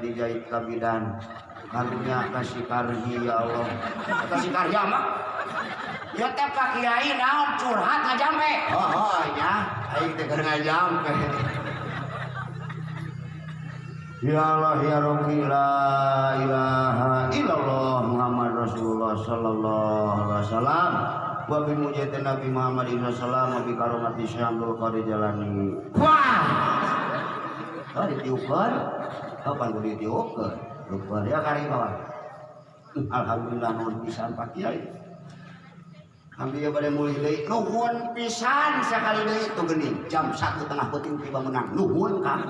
kabidan. Karunya kasih karhi ya Allah. Kasih karya mah ya teh pak kiai naon curhat ngajampe oh, oh ya aing teh ngajampe Ya Allah ya Rabbi la ilaha illallah Muhammad Rasulullah sallallahu alaihi wasallam wa bi mujahidin Nabi Muhammad sallallahu wa bi karomati Syamsul Qadir Jalani. Wah. Oh ditiupkeun. Kapan kudu ditiupkeun? Lupa ya kari bawah. Alhamdulillah nuhun pisan Pak Kiai. Ambil pada mulai deui nuhun pisan sekali deui itu geuning jam satu tengah peuting tiba menang nuhun kang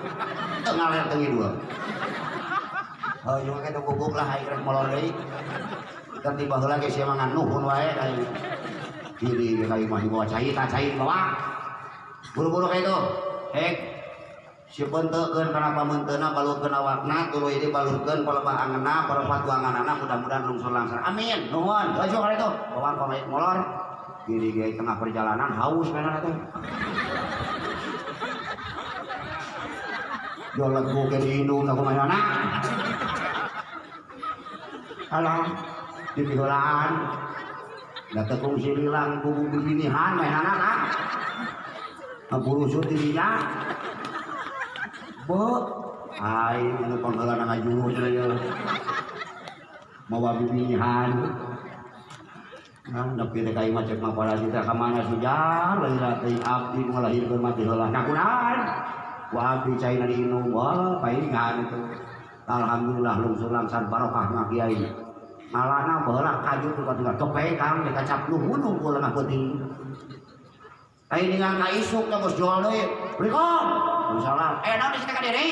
tengah ler tengi dua. Oh cuma kita guguk lah aing rek molor deui. Kan tiba heula ge sia nuhun wae aing. Diri kayu mah bawa cai tak cai bawa. Buru-buru kayak itu. Hek si pentekeun kana pamenteuna balurkeun awakna tuluy ieu balurkeun palebah angeunna parempat tuanganana mudah-mudahan lungsur langsung amin nuhun dojo kali itu bawa pamain molor diri ge tengah perjalanan haus mana teh Jualan buke di indung aku mana Alam di pigolaan Data kong sililang kubu bibinihan main anak Ngapurusut dirinya Bo, ay, ano pang kala na ngajuro sila macet natin abdi malahir ko mati hula. Nakunan! Wabi chay na diinom, wah, ito. Alhamdulillah, lungsur langsan barokah nga kiai. Malana bahala kayu tuh katulah kepekang dikacap nuhunung ko lang ako di. Ay dengan kaisuk bos jual deh. Berikom. Salam. Eh, nanti kita diri.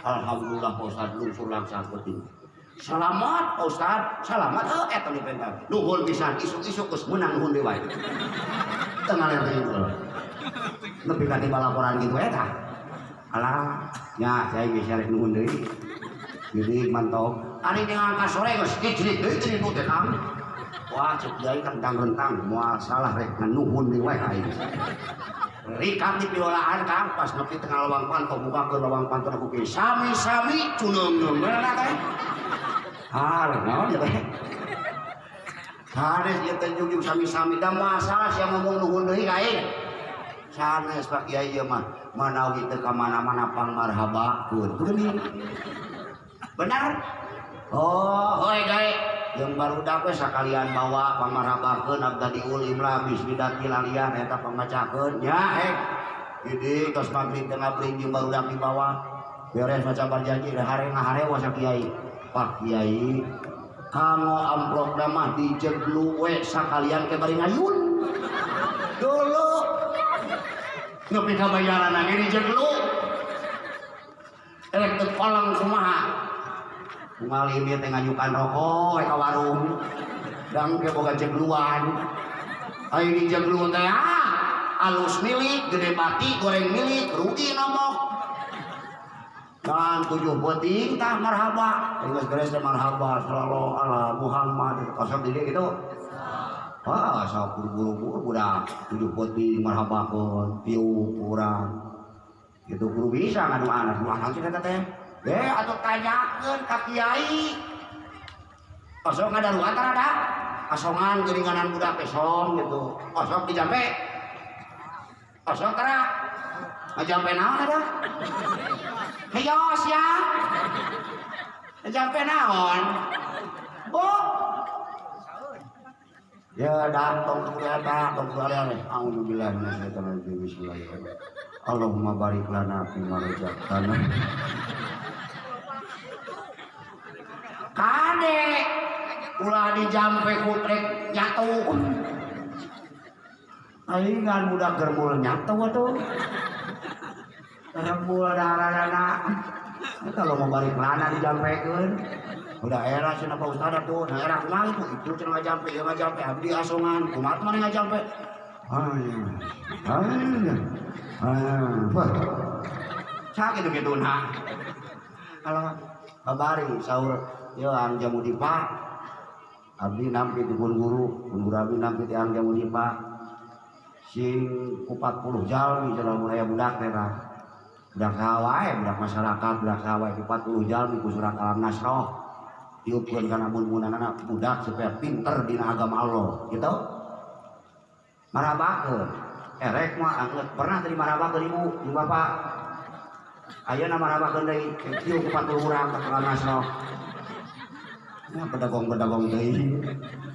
Alhamdulillah Ustaz lungsur langsung Selamat Ustaz, selamat eh eta di pentar. Nuhun pisan isuk-isuk geus menang nuhun deui wae. Tengah ler itu. Nepi ka tiba laporan gitu eta. Alah, nya saya bisa rek nuhun deui. Jadi mantap. Ari dengan kasore geus kicrik deui teh nu teh kang. Wah, cek jai kan rentang moal salah rek nuhun aing. Rikam di piwalaan kang pas nepi tengah lawang pantau buka ke lawang pantau aku ke sami sami cunung mana hal naon ya teh? Sanes dia teh junjung sami sami da masalah sia ngomong nuhun deui kae. Sanes pak kiai ieu mah. Manawi teu ka mana-mana pang marhabakeun benar? Oh hoi gae yang baru dapat sekalian bawa pamarabakeun abda diulim lah bismidati lalian eta pamacakeun nya eh jadi tos maghrib tengah jeung baru dapat bawa beres macam berjanji hari ngahare wasa kiai pak kiai kamu amplop nama dijeglu we sekalian ke bari ngayun dulu nepi ka bayaran nang dijeglu elek teu kolang kumaha Kumaha ini teh rokok ka warung. Dang ke boga jegluan. Ai di jeglu teh ah, alus milik, gede mati, goreng milik, rugi nomok. Dan tujuh penting tah marhaba. Ingat geus teh marhaba sallallahu ala Muhammad. Kosong di dia gitu. Wah, asa buru-buru budak tujuh penting marhaba pun piu kurang. Itu guru bisa ngadu anak, dua anak kata teh. Eh, atau tanyakan ke kiai. Kosong ada antara ada. Kosongan geringanan budak kesong gitu. Kosong di jampe. Kosong tara. Ngajampe naon ada? Heyos ya. Ngajampe naon? Oh. Ya datang ke ada, datang ke ada. Alhamdulillah, Bismillahirrahmanirrahim. Allahumma barik lana fi ma razaqtana. Kade ulah dijampe kutrek nyatu. Alingan budak germul nyatu atuh. Germul darah-darah. Kalau mau balik lana dijampekeun. Udah era sih Pak Ustad tuh, nah era kumaha itu itu cenah ngajampe, ya ngajampe abdi asongan, kumaha mana ngajampe. Ayah, ayah, ayah, wah, sakit gitu gitu nah. Kalau kabari sahur, yo di pak, abdi nampi di pun guru, pun guru abdi nampi di di pak, sing kupat puluh jalmi jalan mulai budak teh budak kawai, budak masyarakat, budak kawai kupat puluh jalmi ku surat alam nasroh, diupkeun kana mun anak budak supaya pinter dina agama Allah, gitu. Marabakeun, erek mah angget pernah tadi marabakeun ibu, ibu bapak. Ayeuna marabakeun deui kieu ku 40 urang ka alam nasroh. Ya pedagong-pedagong deui.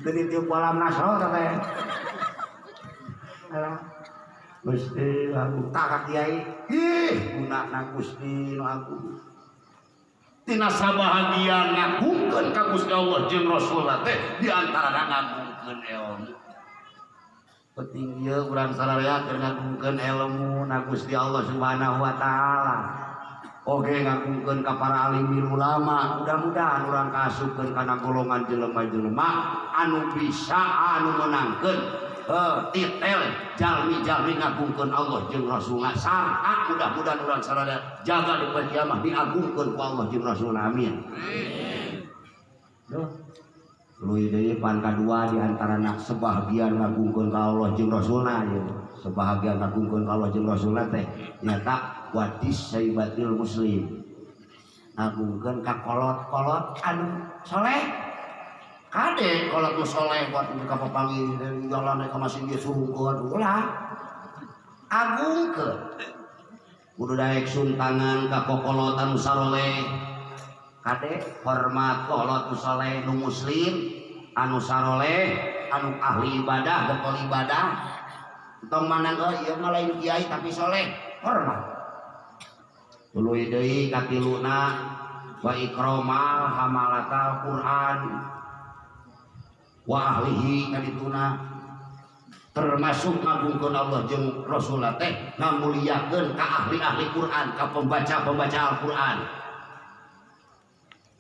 Deui tiup alam nasroh teh. Gusti aku tak Kiai. Ih gunakna Gusti nu aku. tina sabahagia ngagungkeun ka Gusti Allah jeung Rasulullah teh di antara ngagungkeun ilmu penting ieu urang sararea keur ngagungkeun ilmu na Gusti Allah Subhanahu wa taala. Oke ngagungkeun ka para alim ulama, mudah-mudahan urang kaasupkeun kana golongan jelema-jelema anu bisa anu menangkeun eh, titel jalmi-jalmi ngagungkeun Allah jeung Rasulullah sarta mudah-mudahan urang sarada jaga di poe kiamat diagungkeun ku Allah jeung Rasulullah amin Duh. Luy deui pan kadua di antara nak sebahagian ngagungkeun ka Allah jeung Rasulullah ya. Sebahagian ngagungkeun ka Allah jeung Rasulullah teh nyata wadis saibatil muslim. Ngagungkeun ka kolot-kolot anu soleh kade kalau tuh soleh buat buka pepangi dari jalan ke masih dia ke ulah. Agung ke kudu daek suntangan ka kokolotan saroleh kade hormat kolot soleh nu muslim anu saroleh anu ahli ibadah bekal ibadah. Tong mana ke iya mah lain kiai tapi soleh hormat. Tuluy deui katiluna wa ikromal hamalatal Quran wa ahlihi kadituna termasuk ngagungkeun Allah jeung Rasulullah teh ngamuliakeun ka ahli-ahli Quran ka pembaca-pembaca Al-Quran.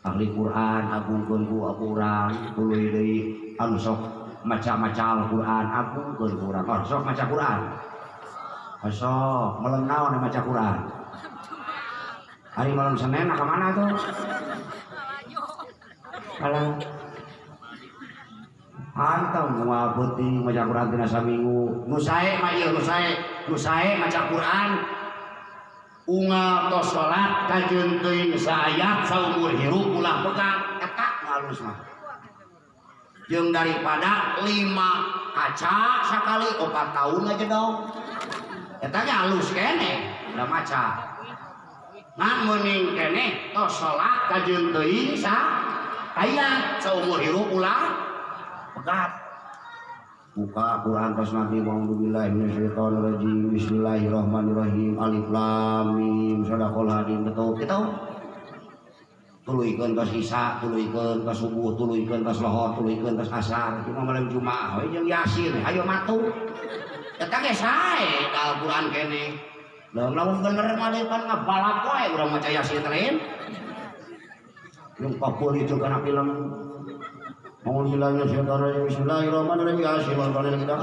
Ahli Quran agungkeun ku urang tuluy deui anu sok maca-maca Al-Quran agungkeun ku urang oh, sok maca Quran. Oh, sok naon maca Quran. Hari malam Senin ke mana tuh? Kalau Antang moal penting maca Quran tina saminggu. Nu sae mah ieu sae, nu maca Quran unggal tos salat kajeun teuing saayat saumur hirup ulah pegang eta ngalus mah. Jeung daripada lima kaca sakali opat tahun aja dong. Eta ge halus kene, udah maca. Nah meuning kene tos salat kajeun teuing sa hayat seumur hidup ulah pegat buka Quran pas nanti A'udzubillahiminasyaitonirrajim Bismillahirrahmanirrahim Alif Lam Mim Sadaqal Hadim betul gitu tuluykeun ka sisa tuluykeun ka subuh tuluykeun ka lohor tuluykeun ka asar. Cuma malam jumaah we jeung yasin ayo matu. Eta ge sae Al-Qur'an kene. Lah lamun bener mah pan ngabalak wae urang maca yasin teh yang papul itu karena film Bismillahirrahmanirrahim Bismillahirrahmanirrahim kita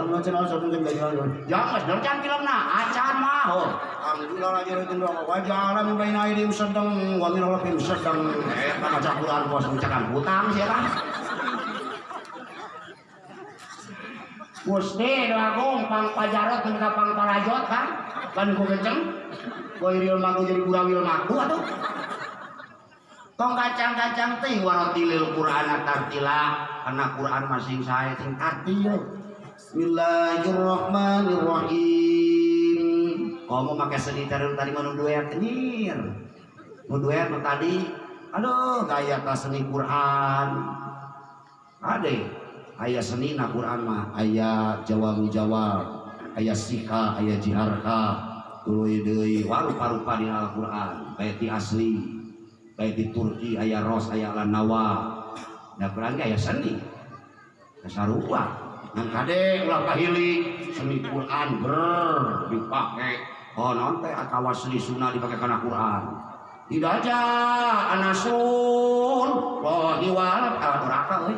oh Alhamdulillah wajalan baina aidim sedang sedang eh bos hutang sih lah Gusti doagung pang pajarot jeung pang parajot kan kan kenceng maku jadi maku tong kacang-kacang teh warotilil Quran tartila karena Quran masing saya sing tartil Bismillahirrahmanirrahim. Kamu pakai sedih terus tadi mau duet nyir. Mau duet tadi aduh gaya tas seni Quran. Ada ayah seni na Quran mah ayah jawab jawab ayah sika ayah jiharka tuluy deui warupa-rupa di Al-Qur'an di asli kayak di Turki ayah ros ayah lanawa da Quran ge aya seni. Kasarupa ngan kade ulah kahili seni Quran ber dipake oh non teh atawa seni sunnah dipake kana Quran tidak aja anasun rohi walad alat neraka euy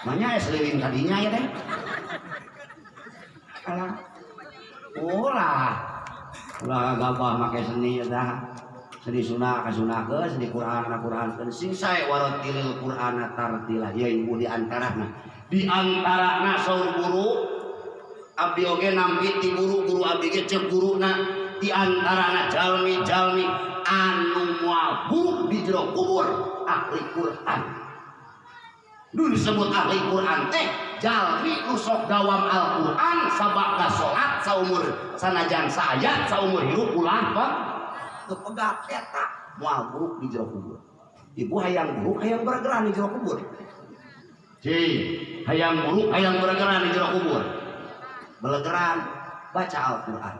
Manya ya seliwing tadinya ya teh alah. Ulah. Ulah gabah make seni ya dah seni sunah ka sunah ke seni Quran ka Quran ke sing sae waratilil Quran tartila ya ibu di antarana. Di antarana saur guru abdi oge nampi ti guru guru abdi ge cek guruna di antarana jalmi-jalmi anu moal buruk di jero kubur ahli Quran. Dulu disebut ahli Quran teh jalmi usok dawam Al-Quran sabak salat saumur sanajan saayat saumur hidup ulah pak kepegat eta moal buruk di jero kubur ibu hayang buruk hayang bergerak di jero kubur. Ci, hayang buruk hayang bergerak di jero kubur. Belegeran baca Al-Quran.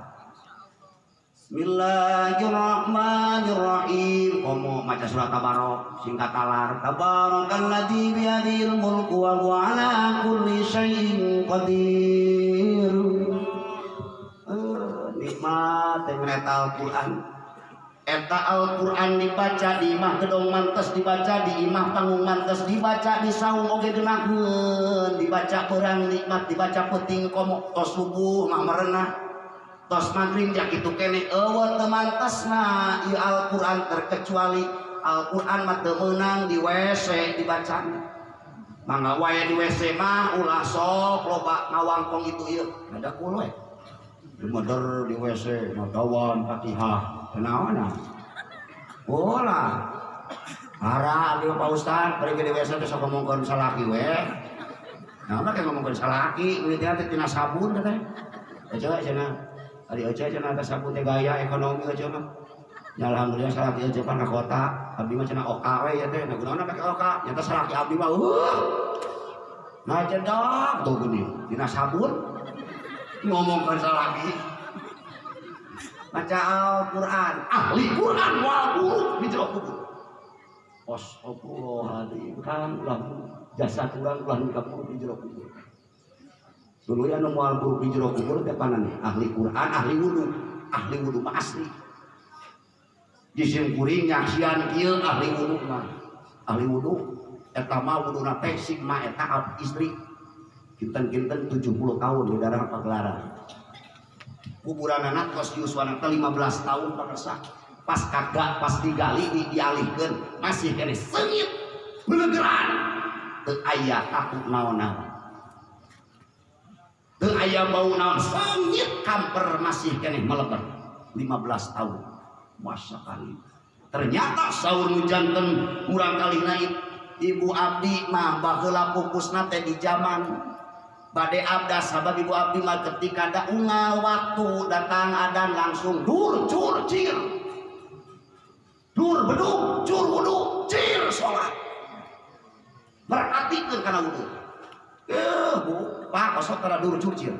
Bismillahirrahmanirrahim. Komo maca surat Tabarok singkat talar. Tabarakalladzi biyadil mulku wa huwa ala kulli syai'in qadir. Nikmat yang Al-Quran Eta Al-Quran dibaca di imah gedong mantes dibaca di imah panggung mantes dibaca di saung oge genakeun dibaca perang nikmat dibaca peting komo tos subuh mah merenah. Tos maghrib jak itu kene eueuh teu mantesna ieu Al-Qur'an terkecuali. Al-Qur'an mah teu di WC dibacana mangga wae di WC mah ulah sok loba ngawangkong itu ieu. Ada kulo we di motor di WC madawan Fatihah kenaon ah ulah Ara di Pak Ustad pergi di WC teh sok ngomongkeun salaki we Nah, kayak ngomongkeun salaki, teh tina sabun teh. Aja cenah Ari aja cenah teh sabun teh gaya ekonomi aja mah. Ya alhamdulillah salaki aja pan kota. Abdi mah cenah oka we ya teh. Nah kunaon make oka? Nyata salaki abdi mah uh. Nah cendok tuh gini, dina sabun ngomong ke salaki. Baca Al-Quran, ahli Quran wal di jero kubur. Astagfirullahaladzim kan ulah jasa kurang ulah nikah jero kubur. Dulu ya nu moal buruk di jero kubur teh panan ahli Quran, ahli wudu, ahli wudu mah asli. Jisim kuring nyaksian kieu ahli wudu mah. Ahli wudu eta mah wuduna teh sigma eta istri. Kinten-kinten 70 tahun di daerah pagelaran. Kuburan anak kos teh 15 tahun pakersa. Pas kagak pas digali di dialihkeun masih kene sengit belegeran. Teu aya aku naon-naon. Teu aya bau naon sengit kamper masih kene meleber 15 tahun. Masa kali. Ternyata sahur nu janten murang kali naik Ibu Abdi mah baheula pupusna teh di zaman Bade abdas sabab Ibu Abdi mah ketika ada unggal waktu datang adan langsung dur cur cir. Dur beduk cur wudu cir sholat. Merhatikan karena wudhu eh bu pak kosong karena dur curcir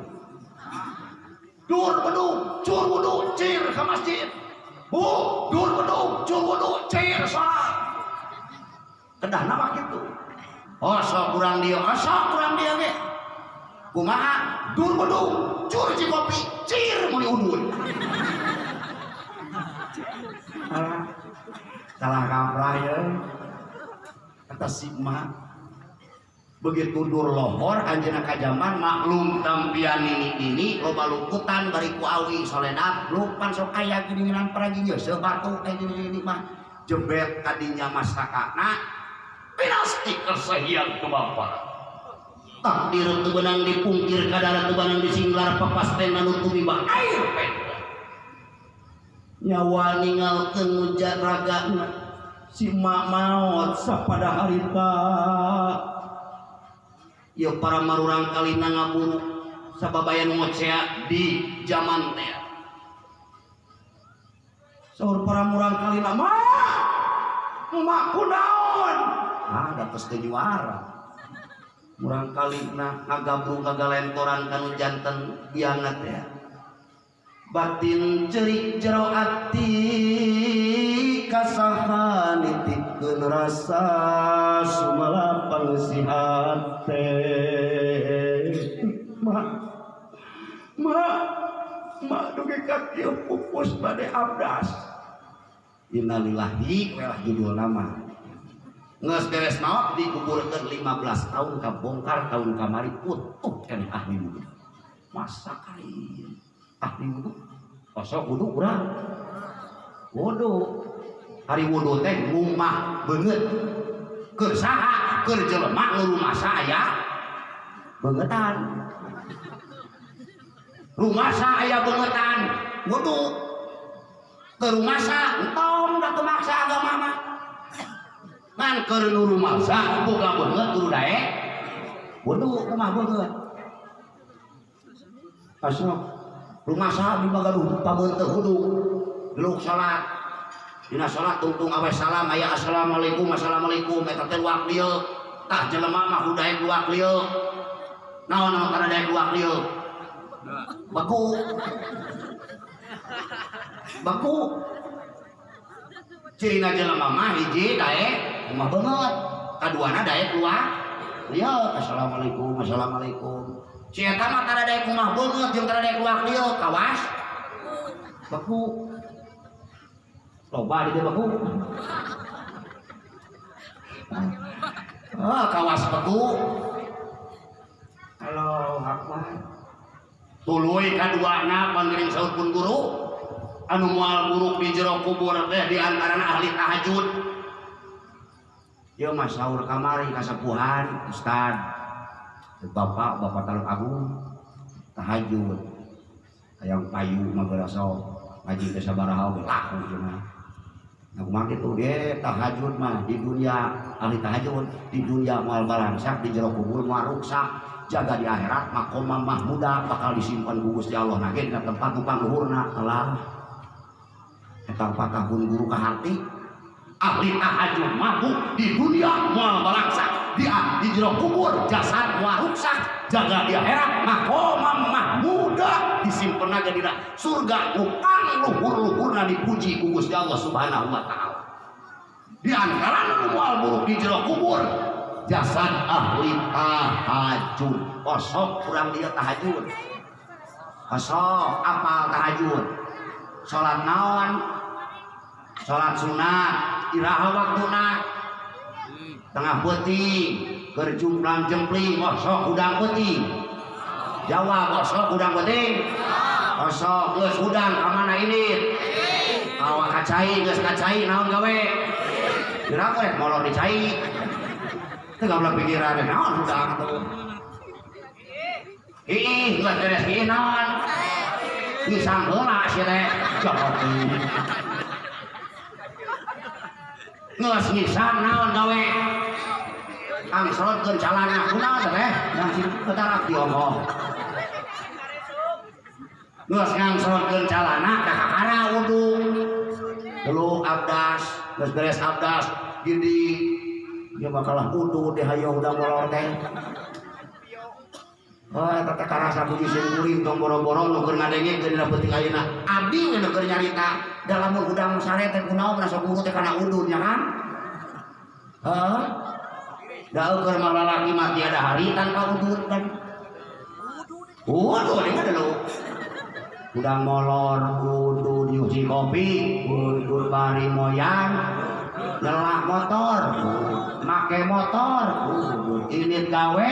dur bedung cur wudhu cir ke masjid. Bu dur bedung cur wudhu cir sholat. Kedah nama gitu oh sok kurang dia oh sok kurang dia ge kumaha? Dur bedung cur ci kopi cir muli udun salah kaprah ya. Kata sigma begitu dur lohor anjena kajaman maklum tampian ini ini loba luputan bariku awi soledad lupan sok kaya gini-ginan peraginya sebatu kayak gini-gini mah. Jebet kadinya masakana kesahian ke bapak takdir tebenang dipungkir kadar tebenang disinglar papas nutupi tumiba air pendek nyawa ninggalkeun mujar ragana si mak maot sapada harita. Ieu para marurang kalina ngaburu sababayan ngocea di zaman teh. Saur para murang kalina mah mak! Kunaon? Ah da teu juara. Murang kalina ngagabrung kagalentoran kanu janten biangat ya. Batin cerik jero ati kasaha nitipkeun rasa sumala pangsihat teh mak mak mak dugi ka kieu pupus bade abdas. Innalillahi wa judul nama nges beres maot dikuburkeun 15 tahun kabongkar tahun kamari putuh kan ahli wudu. Masa kain ahli wudu? Kosok wudu urang wudu. Hari wudu teh rumah banget. Keur saha keur jelema nu rumah saya. Bangetan. Rumah saya bangetan. Wudu. Ke rumah sa entong da teu maksa agama mah ngan keur nu sa boga banget kudu dae wudu kumaha banget asal rumah sa di bagaduh pabeuteuh wudu geluk salat. Dina salat tungtung awe salam aya assalamualaikum assalamualaikum. Eta teh luak lieu. Tah jelema mah kudaek luak lieu. Naon naon kana daek luak lieu? Baku. Baku cirina jelema mah hiji daek kumaha banget. Kaduana daek luak lieu assalamualaikum assalamualaikum. Si eta mah kada daek kumaha banget jeung kada daek luak lieu kawas. Baku. Loba di dia baku. Ah kawas baku. Halo akbar tuluy kaduana pangiring saud pun guru anu moal buruk di jero kubur teh di antarana ahli tahajud. Ieu mah saur kamari kasapuhan ustad bapak bapak taluk agung tahajud. Hayang payu mah berasa ngaji teh sabaraha we laku cenah Nah, kumaha dia tahajud mah di dunia ahli tahajud di dunia moal balangsak di jero kubur moal ruksak. Jaga di akhirat makomah mahmuda bakal disimpan ku Gusti Allah. Nage dina tempat nu pangluhurna telah patah pun guru ka hati ahli tahajud mabuk di dunia moal balangsak di di jero kubur jasad moal ruksak jaga di akhirat makomah mahmuda disimpan aja di surga. Upang luhur-luhurna dipuji ku Gusti Allah Subhanahu wa taala. Di antara moal buruk di jero kubur jasad ahli tahajud. Kosok kurang dia tahajud. Kosok apal tahajud. Sholat naon sholat sunat iraha waktuna tengah putih kerjumplang jempling kosok udang putih jawab kosok udang putih kosok geus udang kamana ini? Awak kacai geus kacai naon gawe? Kira we molor dicai. Teu gabla pikiran naon udang tuh ih geus beres ieu naon? Pisang heula si teh jawab geus ngisang naon gawe ang salotkeun calana kunaon teh yang si ketarak diomong. Geus ngangsolkeun calana ka kakara wudu. Dulu abdas, geus beres abdas gidi dia bakalah kudu deh hayo udah molor teh. Oh, eta teh karasa puji sing kuring tong boro-boro nu keur ngadenge keur dina peuting ayeuna. Abdi we nu keur nyarita dalam udang sare teh kunaon rasa guru teh kana udun nya kan? Heeh. Da keur mah lalaki mah tiada hari tanpa udun kan. Waduh, ini lo. Udang molor, udun nyuci kopi, udun bari moyang, nyelak motor, make motor, udun init gawe,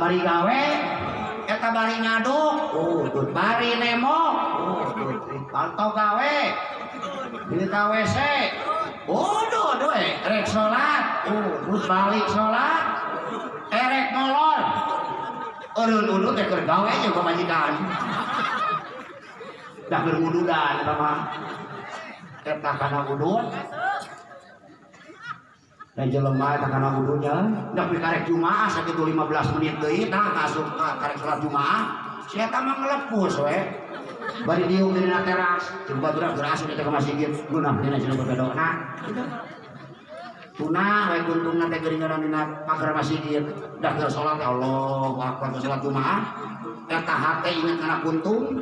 bari gawe eta bari ngaduk. Udut bari nemo udut pantau gawe. Ini ka WC Waduh, aduh, eh, rek sholat, udut balik sholat, erek molor, urun udut teh gawe jeung pamajikan. Dah berwududan eta mah. Eta kana udut, dan jelema eta kana wudunya. Tapi karek jumaah sakitu 15 menit deui tah asup ka karek salat jumaah si eta mah ngelepus we. Bari diung dina teras coba gerak gerak asup ka masjid. Gunah dina cenah berbedona tunah we kuntungna teh geuringan dina pagar masjid. Dah keur salat Allahu akbar salat jumaah. Eta hate ingat kana kuntung?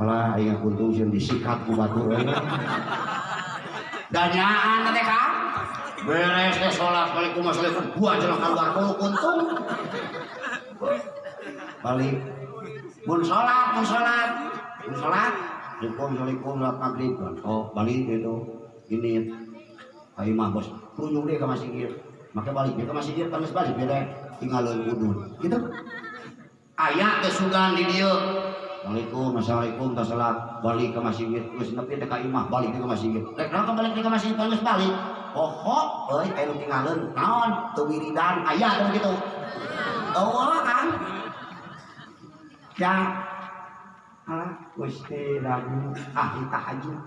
Alah, ingat kuntung sieun disikat ku batu. Danyaan teh Kang beres teh sholat. Balik kumah sholat gua jelang keluar kulo kuntung balik. Mun sholat mun sholat. Mun sholat. Assalamualaikum Assalamualaikum. Sholat maghrib oh balik gitu ini. Ayo mah bos. Kunjung deh ke masjid maka balik dia ke masjid kan balik beda. Tinggalin wudhu gitu. Ayat kesugan di dia Assalamualaikum, Assalamualaikum, tak salat balik ke masjid, terus nepi ka imah balik ke masjid. Rek naon balik ke masjid geus balik. Oh, euy aya nu tinggalin naon teu wiridan aya teh gitu. Oh, kan. Ya. Alah, Gusti lagu ahli tahajud.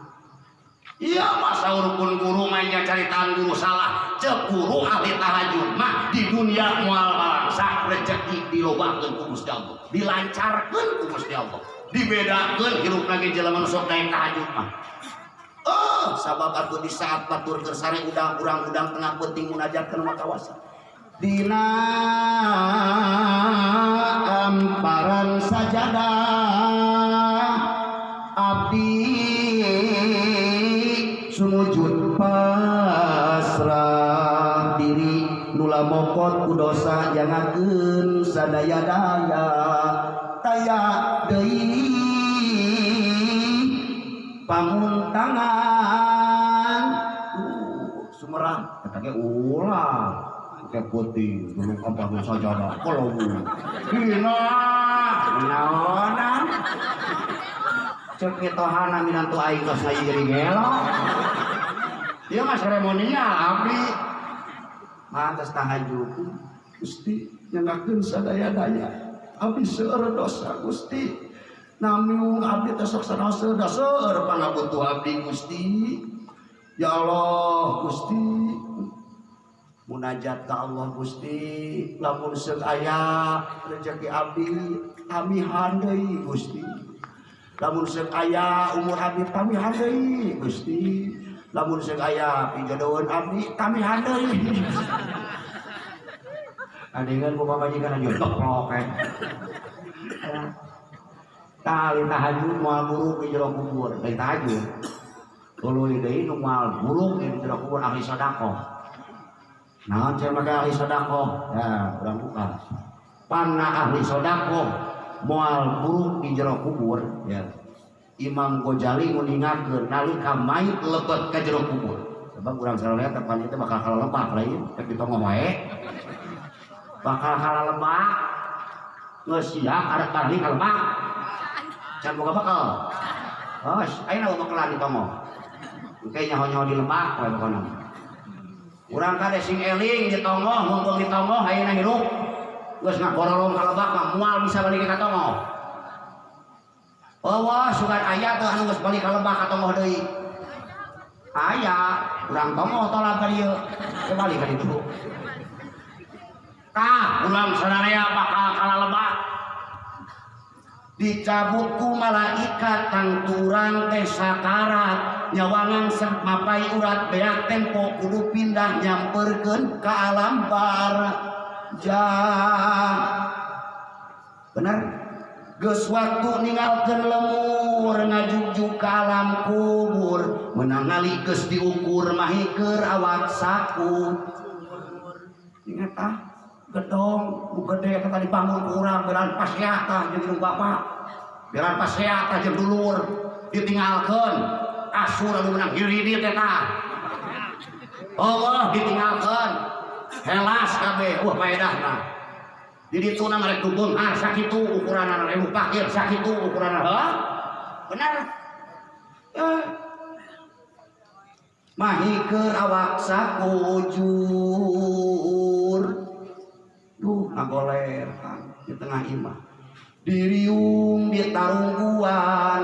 Iya masa urupun guru mainnya caritaan guru salah cek ahli tahajud mah di dunia mual balangsa rezeki dilobakeun ku Gusti Allah dilancarkeun ku Gusti Allah dibedakeun hirup lagi jelema nu sok naik tahajud mah Oh, sabab atuh di saat batur kersare udang urang udang tengah penting munajat kana makawasa. Dina amparan sajadah abdi sumujud mokot ku dosa jangakeun sadaya daya taya deui pamuntangan uh, sumerang kata ge ulah. Ke putih. Dulu apa nu sajadah kalau hina. Naonan cek ketohana minantu aing tos lagi jadi gelo dia mah seremonial abdi mantas tahajud Gusti nyelakeun sadaya-daya. Abdi seueur dosa Gusti. Namun abdi teh sok sanaos da seueur pangabutuh abdi Gusti. Ya Allah Gusti. Munajat ke Allah Gusti. Lamun seuk aya rezeki abdi Kami deui Gusti. Lamun seuk aya umur abdi pamihan deui Gusti. Lamun seuk aya pijodohan abdi kami handai Adingan ku pamajikan aja teplok eh. Tali tahajud moal buruk di jero kubur, dari tahajud. Tuluy deui nu moal buruk di jero kubur ahli sedekah. Naon cenah make ahli sedekah? Ya, urang buka. Panna ahli sedekah moal buruk di jero kubur, ya. Imam Ghazali nguningakeun nalika mayit lebet ka jero kubur. Sebab urang sararea tepan itu bakal kalebak lain, tapi tong wae bakal kalalebak geus siap ada kali kalebak can boga bakal oh ayeuna bakalan ditongo engke nyaho-nyaho di lebak wae pokona urang kade sing eling ditongo mumpung ditongo ayeuna hirup. Geus ngagorolong ka lebak mah moal bisa balik ka tongo Wah, sugan ayah tuh anu geus balik ka lebak ka tongo deui. Aya, urang tongo tolak ka dieu. Teu balik ka ditu. Tah, ulang sadaya bakal kalalebak. Dicabut ku malaikat kang turang teh sakarat nyawangan mapai urat beak tempo kudu pindah nyamperkeun ke alam barja bener geus waktu ninggalkeun lemur ngajujug ka alam kubur menangali geus diukur mahikeur awak saku. Ingat ah? Gedong gede kata dibangun ku urang beran pasiata jeung jeung bapak. Beran pasiata jeung dulur. Ditinggalkeun asur anu menang hiridit eta Allah ditinggalkeun helas kabeh. Wah paedahna di ditu na merek dubung ah sakitu ukuran rebu pakir sakitu ukuran hah? Benar. Eh mahikeun awak sakujur duh ngagoler kan di tengah imah. Diriung di tarungguan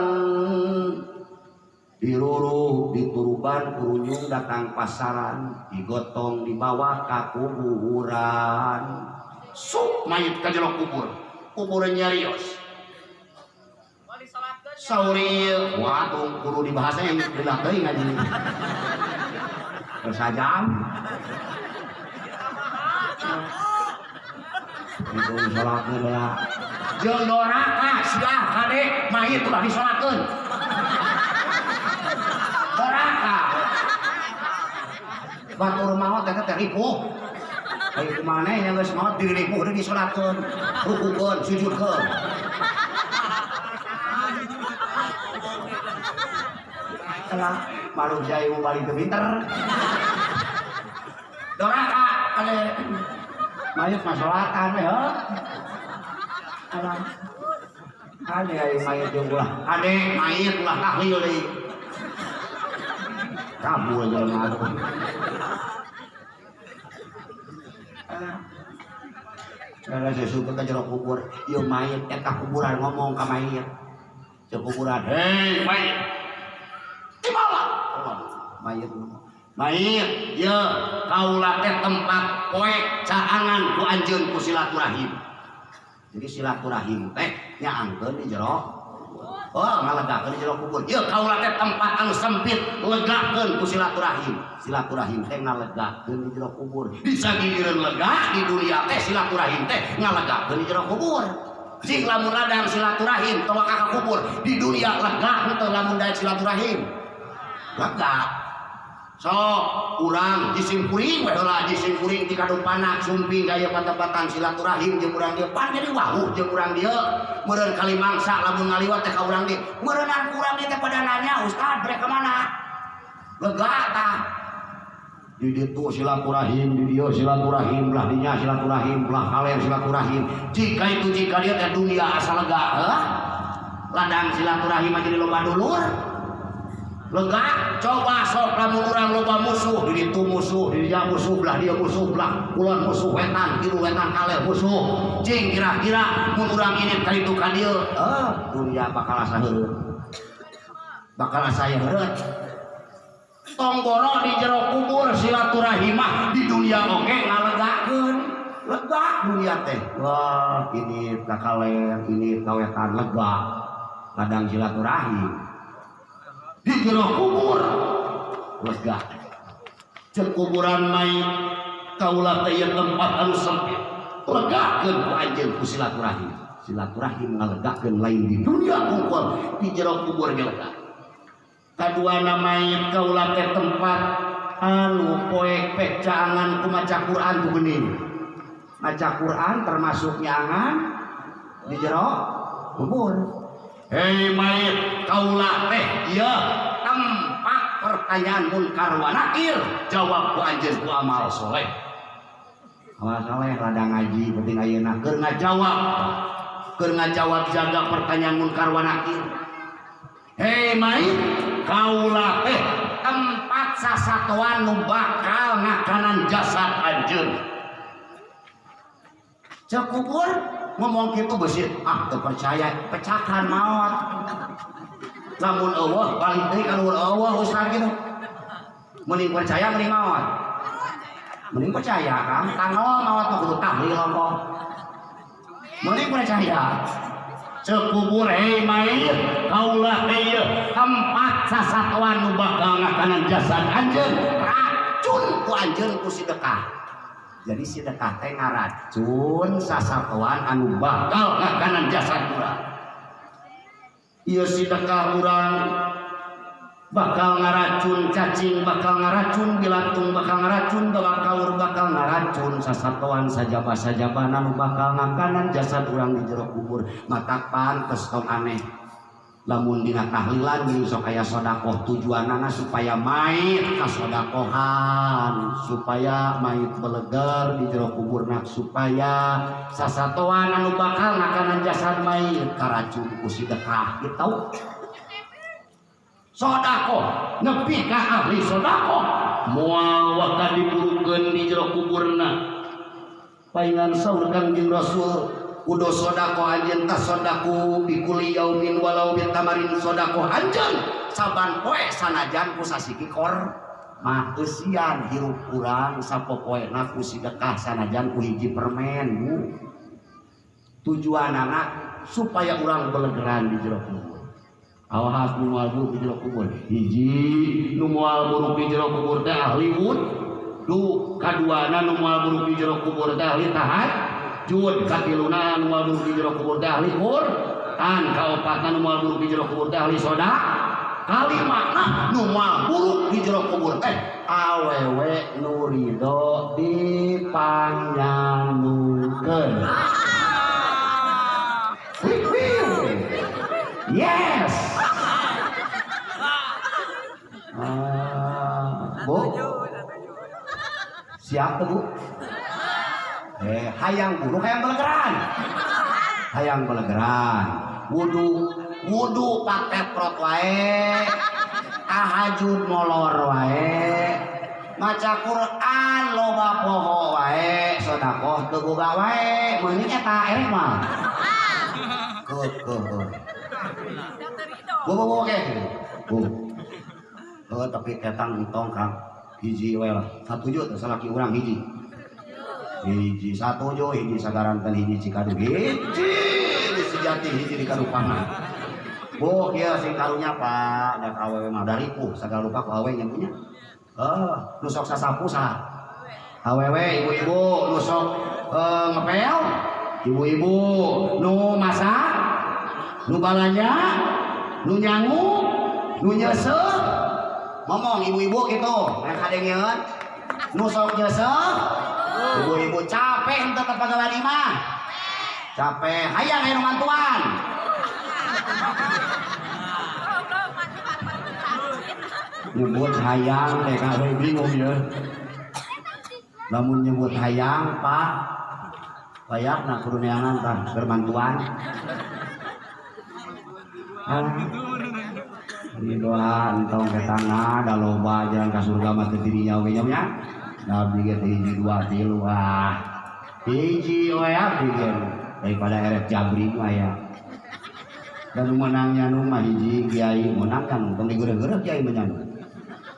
diruruh dituruban kurunyung datang pasaran. Digotong dibawa ke kuburan sup mayit ke jelok kubur. Kuburan nyarios sauril. Waduh guru di bahasa yang teuing ngaji bersajam itu sholat lah jeung doraka sia kade mayit ulah disolatkeun doraka batur maot teh ripuh Ayo ke mana yang geus maot diri ripuh deui disolatkeun rukukeun sujudkeun Salah malu jaya mau balik ke pinter. Doraka kade mayit masolatan ya. Alam ade ayo mayit jeung ulah ade mayit ulah tahlil deui kabul jelema atuh Kalau saya suka ke jeruk kubur, yo mayit eta kuburan ngomong ke mayit. Jeruk kuburan, hei mayit, di mana? Mayit ngomong. Mayit, ya kaulah teh tempat poek caangan ku anjeun ku silaturahim. Jadi silaturahim teh nyaangkeun di jero. Oh, di jero kubur. Ya kaulah teh tempat anu sempit legakeun ku silaturahim. Silaturahim teh ngalegakeun di jero kubur. Bisa gigireun lega di dunia teh silaturahim teh ngalegakeun di jero kubur. Jing lamun ladang silaturahim tong ka kubur di dunia lega henteu lamun daek silaturahim. Lega. So, urang jising kuring we heula jising kuring ti kadumpana sumping gaya patepatan silaturahim jeung urang dieu. Pan jadi wawuh jeung urang dieu. Meureun kali mangsa lamun ngaliwat teh ka urang dieu. Meureunan urang dieu teh pada nanya ustad brek ka mana? Lega tah. Di silaturahim di dieu silaturahim belah dinya silaturahim belah kaler silaturahim. Jika itu jika dia teh dunia asal lega heuh? Ladang silaturahim aja di loba dulur lega coba sok lamun urang loba musuh di ditu musuh di dia musuh belah dia musuh belah. Kulon musuh wetan kiru wetan kaler musuh. Cing kira-kira mun urang ini ka itu ka dieu eh dunia bakal asa heureut. Bakal asa heureut. Tonggoro di jero kubur silaturahimah di dunia oke ngalegakeun lega dunia teh. Wah ini kakaler ini kawetan lega. Kadang silaturahim di jero kubur. Lega cek kuburan mayit kaulah teh tempat anu sempit. Legakeun ku anjeun ku silaturahim. Silaturahim ngalegakeun lain di dunia kungkul di jero kubur ge lega kadua mayit kaulah teh tempat anu poek pek caangan ku maca Quran ku geuning maca Quran termasuk nyangan di jero kubur Hei mayit kaulah teh iya. Tempat pertanyaan munkar wa nakir. Jawab ku anjeun ku amal soleh. Amal soleh rada ngaji penting ayeuna keur ngajawab. Keur ngajawab jaga pertanyaan munkar wa nakir. Hei mayit kaulah teh tempat sasatuan nu bakal ngakanan jasad anjeun. Cek ngomong gitu besit ah terpercaya. Pecahkan maut lamun Allah balik deui ka luhur Allah ustaz gitu. Mending percaya mending maut mending percaya kan? Tanggal maut mah kudu tahlil kok. Mending percaya. Cekubur hei mayit kaulah ieu tempat sasatuan nu bakal ngakanan jasad anjeun racun ku anjeun ku sedekah jadi sedekah teh ngaracun sasatuan anu bakal ngakanan jasad urang ieu sedekah urang bakal ngaracun cacing bakal ngaracun bilatung bakal ngaracun bawa kaur bakal ngaracun sasatuan sajaba sajaba nanu bakal ngakanan jasad urang di jero kubur. Mata pantes tong aneh lamun dina tahlilan gini sok aya sodakoh tujuanana supaya mayit kasodakohan supaya mayit belegar di jero kuburna supaya sasatuan anu bakal ngakanan jasad mayit karacun ku sedekah gitu. Sodako nepi ka ahli sodako mual waka diburukeun di jero kuburna. Paingan saur kangjeng rasul udo sodako anjeun tas sodaku bikuli yaumin walau bitamarin sodako anjeun saban poe sanajan ku sasiki kor. Mah eusian hirup urang sapopoena ku sedekah sanajan ku hiji permen bu. Tujuan anak supaya urang belegeran di jero kubur. Awas nu moal buruk di jero kubur. Hiji nu moal buruk di jero kubur teh ahli wud. Du kaduana nu buruk di jero kubur teh ahli tahat jud katiluna nu moal buruk di jero kubur teh ahli hur tan kaopatna nu moal buruk di jero kubur teh ahli soda kalimana nu moal buruk di jero kubur teh awewe nu ridho wih. Yes. Ah, bu, siapa bu? Eh, hayang buru, hayang belegeran, hayang belegeran. Wudu, wudu pakai prot wae, tahajud molor wae, maca Quran loba poho wae, sodakoh teu boga wae, meuning eta erek mah. Ke, ke, ke. Bu, bu, bu, oke. Tapi ketang entong kang. Hiji we lah. Satu juta salaki urang hiji. Hiji satu jo, hiji sagarantan hiji cikadu. Hiji sejati hiji di karupangan. Bu, kia sing karunya pak. Dan awewe mah dari pu. Sagala lupa ku awewe yang punya. Eh, nusok sasapu sah. Awewe ibu-ibu nusok eh, ngepel. Ibu-ibu nu masak nu balanja nu nyangu nu nyese ngomong ibu-ibu gitu mereka kadengeun nu sok nyese ibu-ibu capek untuk ke pegawai mah. Capek. Hayang aya nu mantuan. Nyebut hayang kawe bingung ya. Lamun nyebut hayang pak bayak nak kuruniangan tah berbantuan ini doa ke tanah da loba jalan ke surga mah teu dirinya oge nya nya nabi ge teh hiji dua tilu ah hiji we abdi ge daripada eret jabri mah ya dan menangnya nu mah hiji kiai menang kan tong digeureug-geureug kiai mah nyanu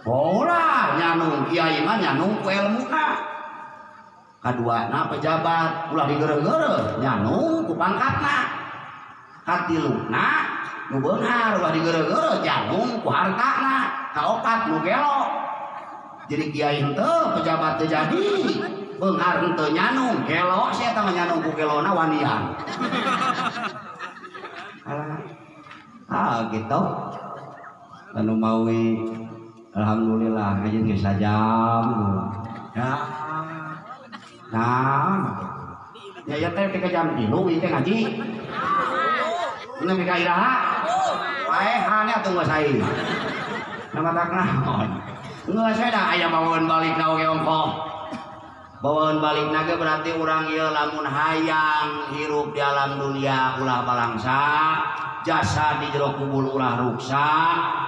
Ora nyanu kiai mah nyanu ku ilmuna kadua na pejabat ulah digeureug-geureug nyanu ku pangkatna katiluna nu beunghar ulah digeureug-geureug janung ku hartana kaopat nu gelo jadi kiai henteu pejabat teu jadi. Beunghar henteu nyanung gelo sia eta mah nyanung ku gelona wanian. Ah gitu. Anu maui alhamdulillah ngaji geus sajam. Ya. Nah. Ya ya teh tiga jam ieu teh ngaji. Ini mika iraha wae hane atuh geus saing. Nama tak geus we da aya bawahan balik na oge ongkoh bawahan balik naga berarti orang ieu lamun hayang hirup di alam dunia ulah balangsa jasa di jero kubur ulah ruksa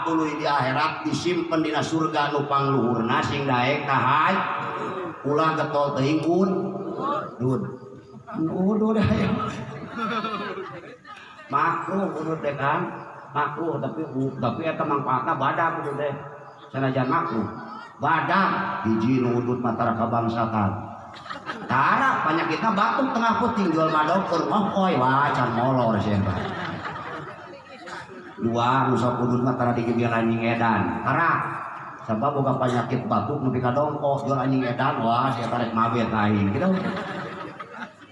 tuluy di akhirat disimpen dina surga nu pangluhurna sing daek kahaj ulah getol teuing un dud. Dah ya makruh kudu teh kan. Makruh tapi tapi eta mangpaatna badak kudu teh sanajan makruh badak hiji nu udut matara kabangsakan Tara penyakitnya batuk tengah puting jual madok keur moh oi wacan molor sih dua nusa kudus mah tara digigir anjing edan. Karena sebab boga penyakit batuk nepi ka dongkos jual anjing edan wah sia tarik mabet aing gitu.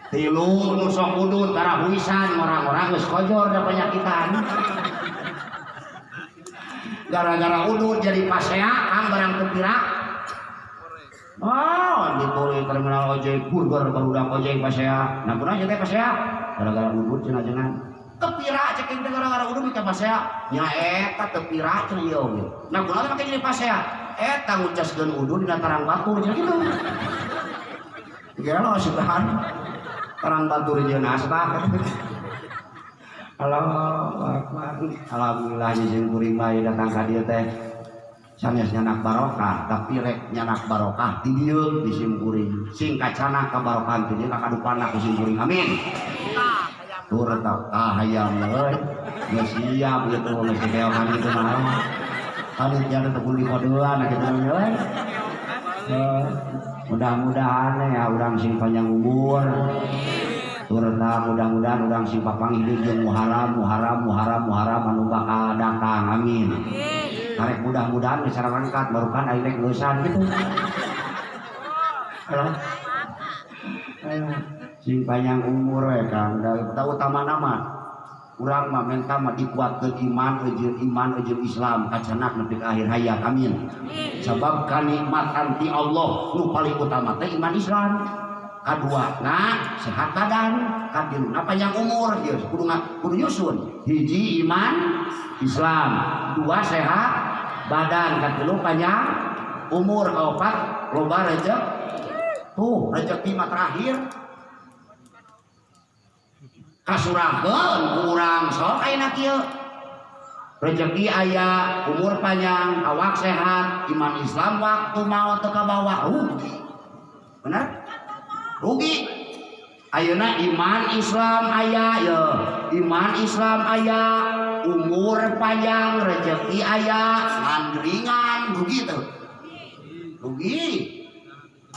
Tilu nusa kudus tara huisan orang-orang geus kojor da penyakitan gara-gara udut jadi pasea kang barang tepira Oh, di Poli terminal ojek burger baru ojek pasea. Nah, kuna aja teh pasea. Gara-gara udut cenah jenengan. Tepira cek gara-gara udut bisa pasea. Nya eta tepira cenah. Nah, kuna teh make jadi pasea. Eta ngucaskeun udut dina tarang batu cenah kitu. Kira lo sudahan. Tarang batu jeung asbak. Alhamdulillah jeung kuring bae datang ka dieu teh. Sanes nyanak barokah, tapi rek nyanak barokah di dieu di simkuring. Sing kacana ka barokah teh ka kadupana ku simkuring. Amin. Tur ah hayam euy. Geus siap gitu geus keokan gitu mah. Kali teu kulit paduan gitu euy. Mudah-mudahan ya urang sing panjang umur. Turna mudah-mudahan udang si papang hidup jeung muharam muharam muharam muharam anu bakal datang amin. Karek mudah-mudahan bisa rangkat baru kan rek geusan gitu. Ayo, sing panjang umur we Kang. Da kita utama nama. Urang mah menta mah dikuatkeun iman jeung iman jeung Islam. Kacanak nepi akhir hayat amin. Sebab kanikmatan ti Allah nu paling utama teh iman Islam kedua nah sehat badan. Kadilu apa yang umur? Ya kudu kudu nyusun. Hiji iman Islam. Dua sehat badan. Kadilu panjang. Umur kaopat loba rezeki tuh rezeki mah terakhir. Kasurahkeun kurang sok ayeuna kieu. Rezeki aya umur panjang awak sehat iman Islam waktu maut teu kabawa rugi. Benar rugi. Ayeuna iman Islam aya ya. Iman Islam aya umur panjang rezeki aya ngandringan rugi tuh rugi.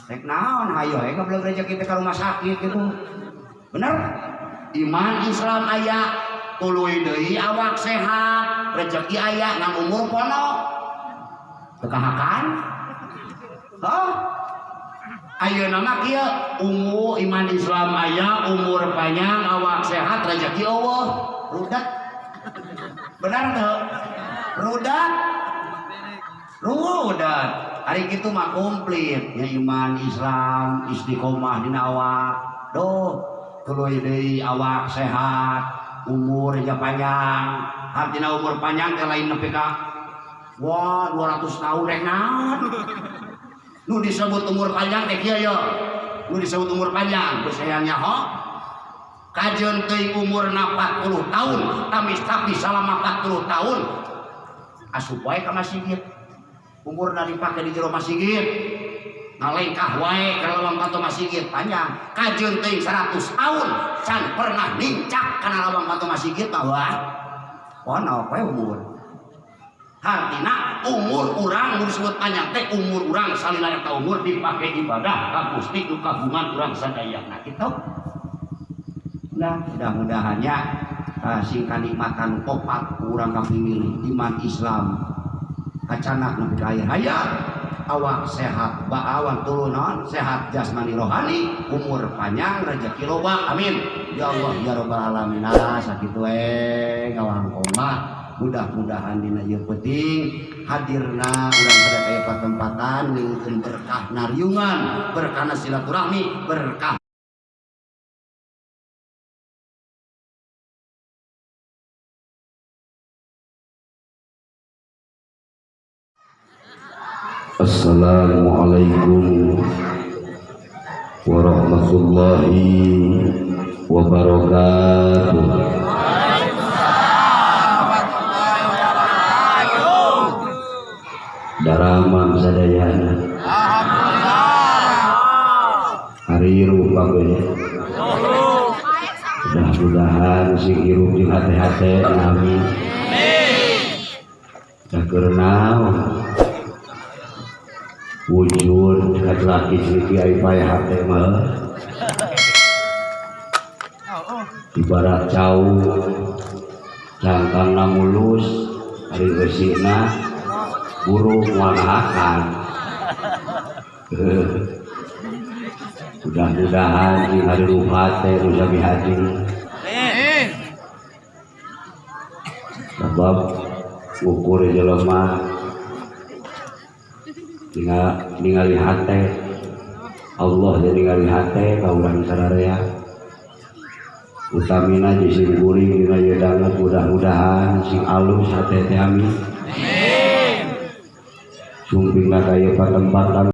Rek naon hayo eka belum rezeki ka rumah sakit gitu. Bener? Iman Islam aya tuluy deui awak sehat rezeki aya ngan umur pono. Tekahakan oh Ayo nama kia ungu iman Islam aya umur panjang awak sehat rezeki Allah. Rudat benar tuh rudat rudat hari gitu mah komplit. Ya iman Islam istiqomah di awak. Doh tuluy deui awak sehat umur aja panjang. Artinya umur panjang teh lain nepi ka? Wah 200 tahun naon nu disebut umur panjang teh kieu ya nu disebut umur panjang geus sayangnya ho. Kajeun teuing umurna 40 tahun tamis tapi selama 40 tahun. Asup wae ka masjid. Umurna dipake di jero masjid. Ngalengkah wae ka lawang kanto masjid panjang. Kajeun teuing 100 tahun can pernah nincak kana lawang kanto masjid mah wah pono we umur Artinya umur orang nu disebut panjang teh umur orang salila eta umur dipakai ibadah ka Gusti nu kagungan urang sadayana kitu. Nah, mudah-mudahannya uh, sing kanikmatan opat urang kapingin iman Islam. Kacanak nepi ka akhir hayat awak sehat baawan turunan sehat jasmani rohani umur panjang rezeki loba amin. Ya Allah ya rabbal alamin. Ah sakitu we ngawang koma mudah-mudahan dina ieu penting hadirna urang pada kaya patempatan ngeukeun berkah nariungan berkah silaturahmi berkah Assalamualaikum warahmatullahi wabarakatuh. Daramang sadayana. Hari rupa gue. Mudah-mudahan si hirup di hati-hati. Amin. Da kerenau. Wujud kat laki siki ai payah hati mah. Ibarat cau cangkangna mulus hari besina burung wanahakan mudah-mudahan di hari ruhat teh nu sami haji sebab ukur jelema ningali hate Allah jadi ningali hate ka urang sararea utamina di sing kuring dina ieu danget mudah-mudahan sing alus hate teh amin sumpingna kaya patempatan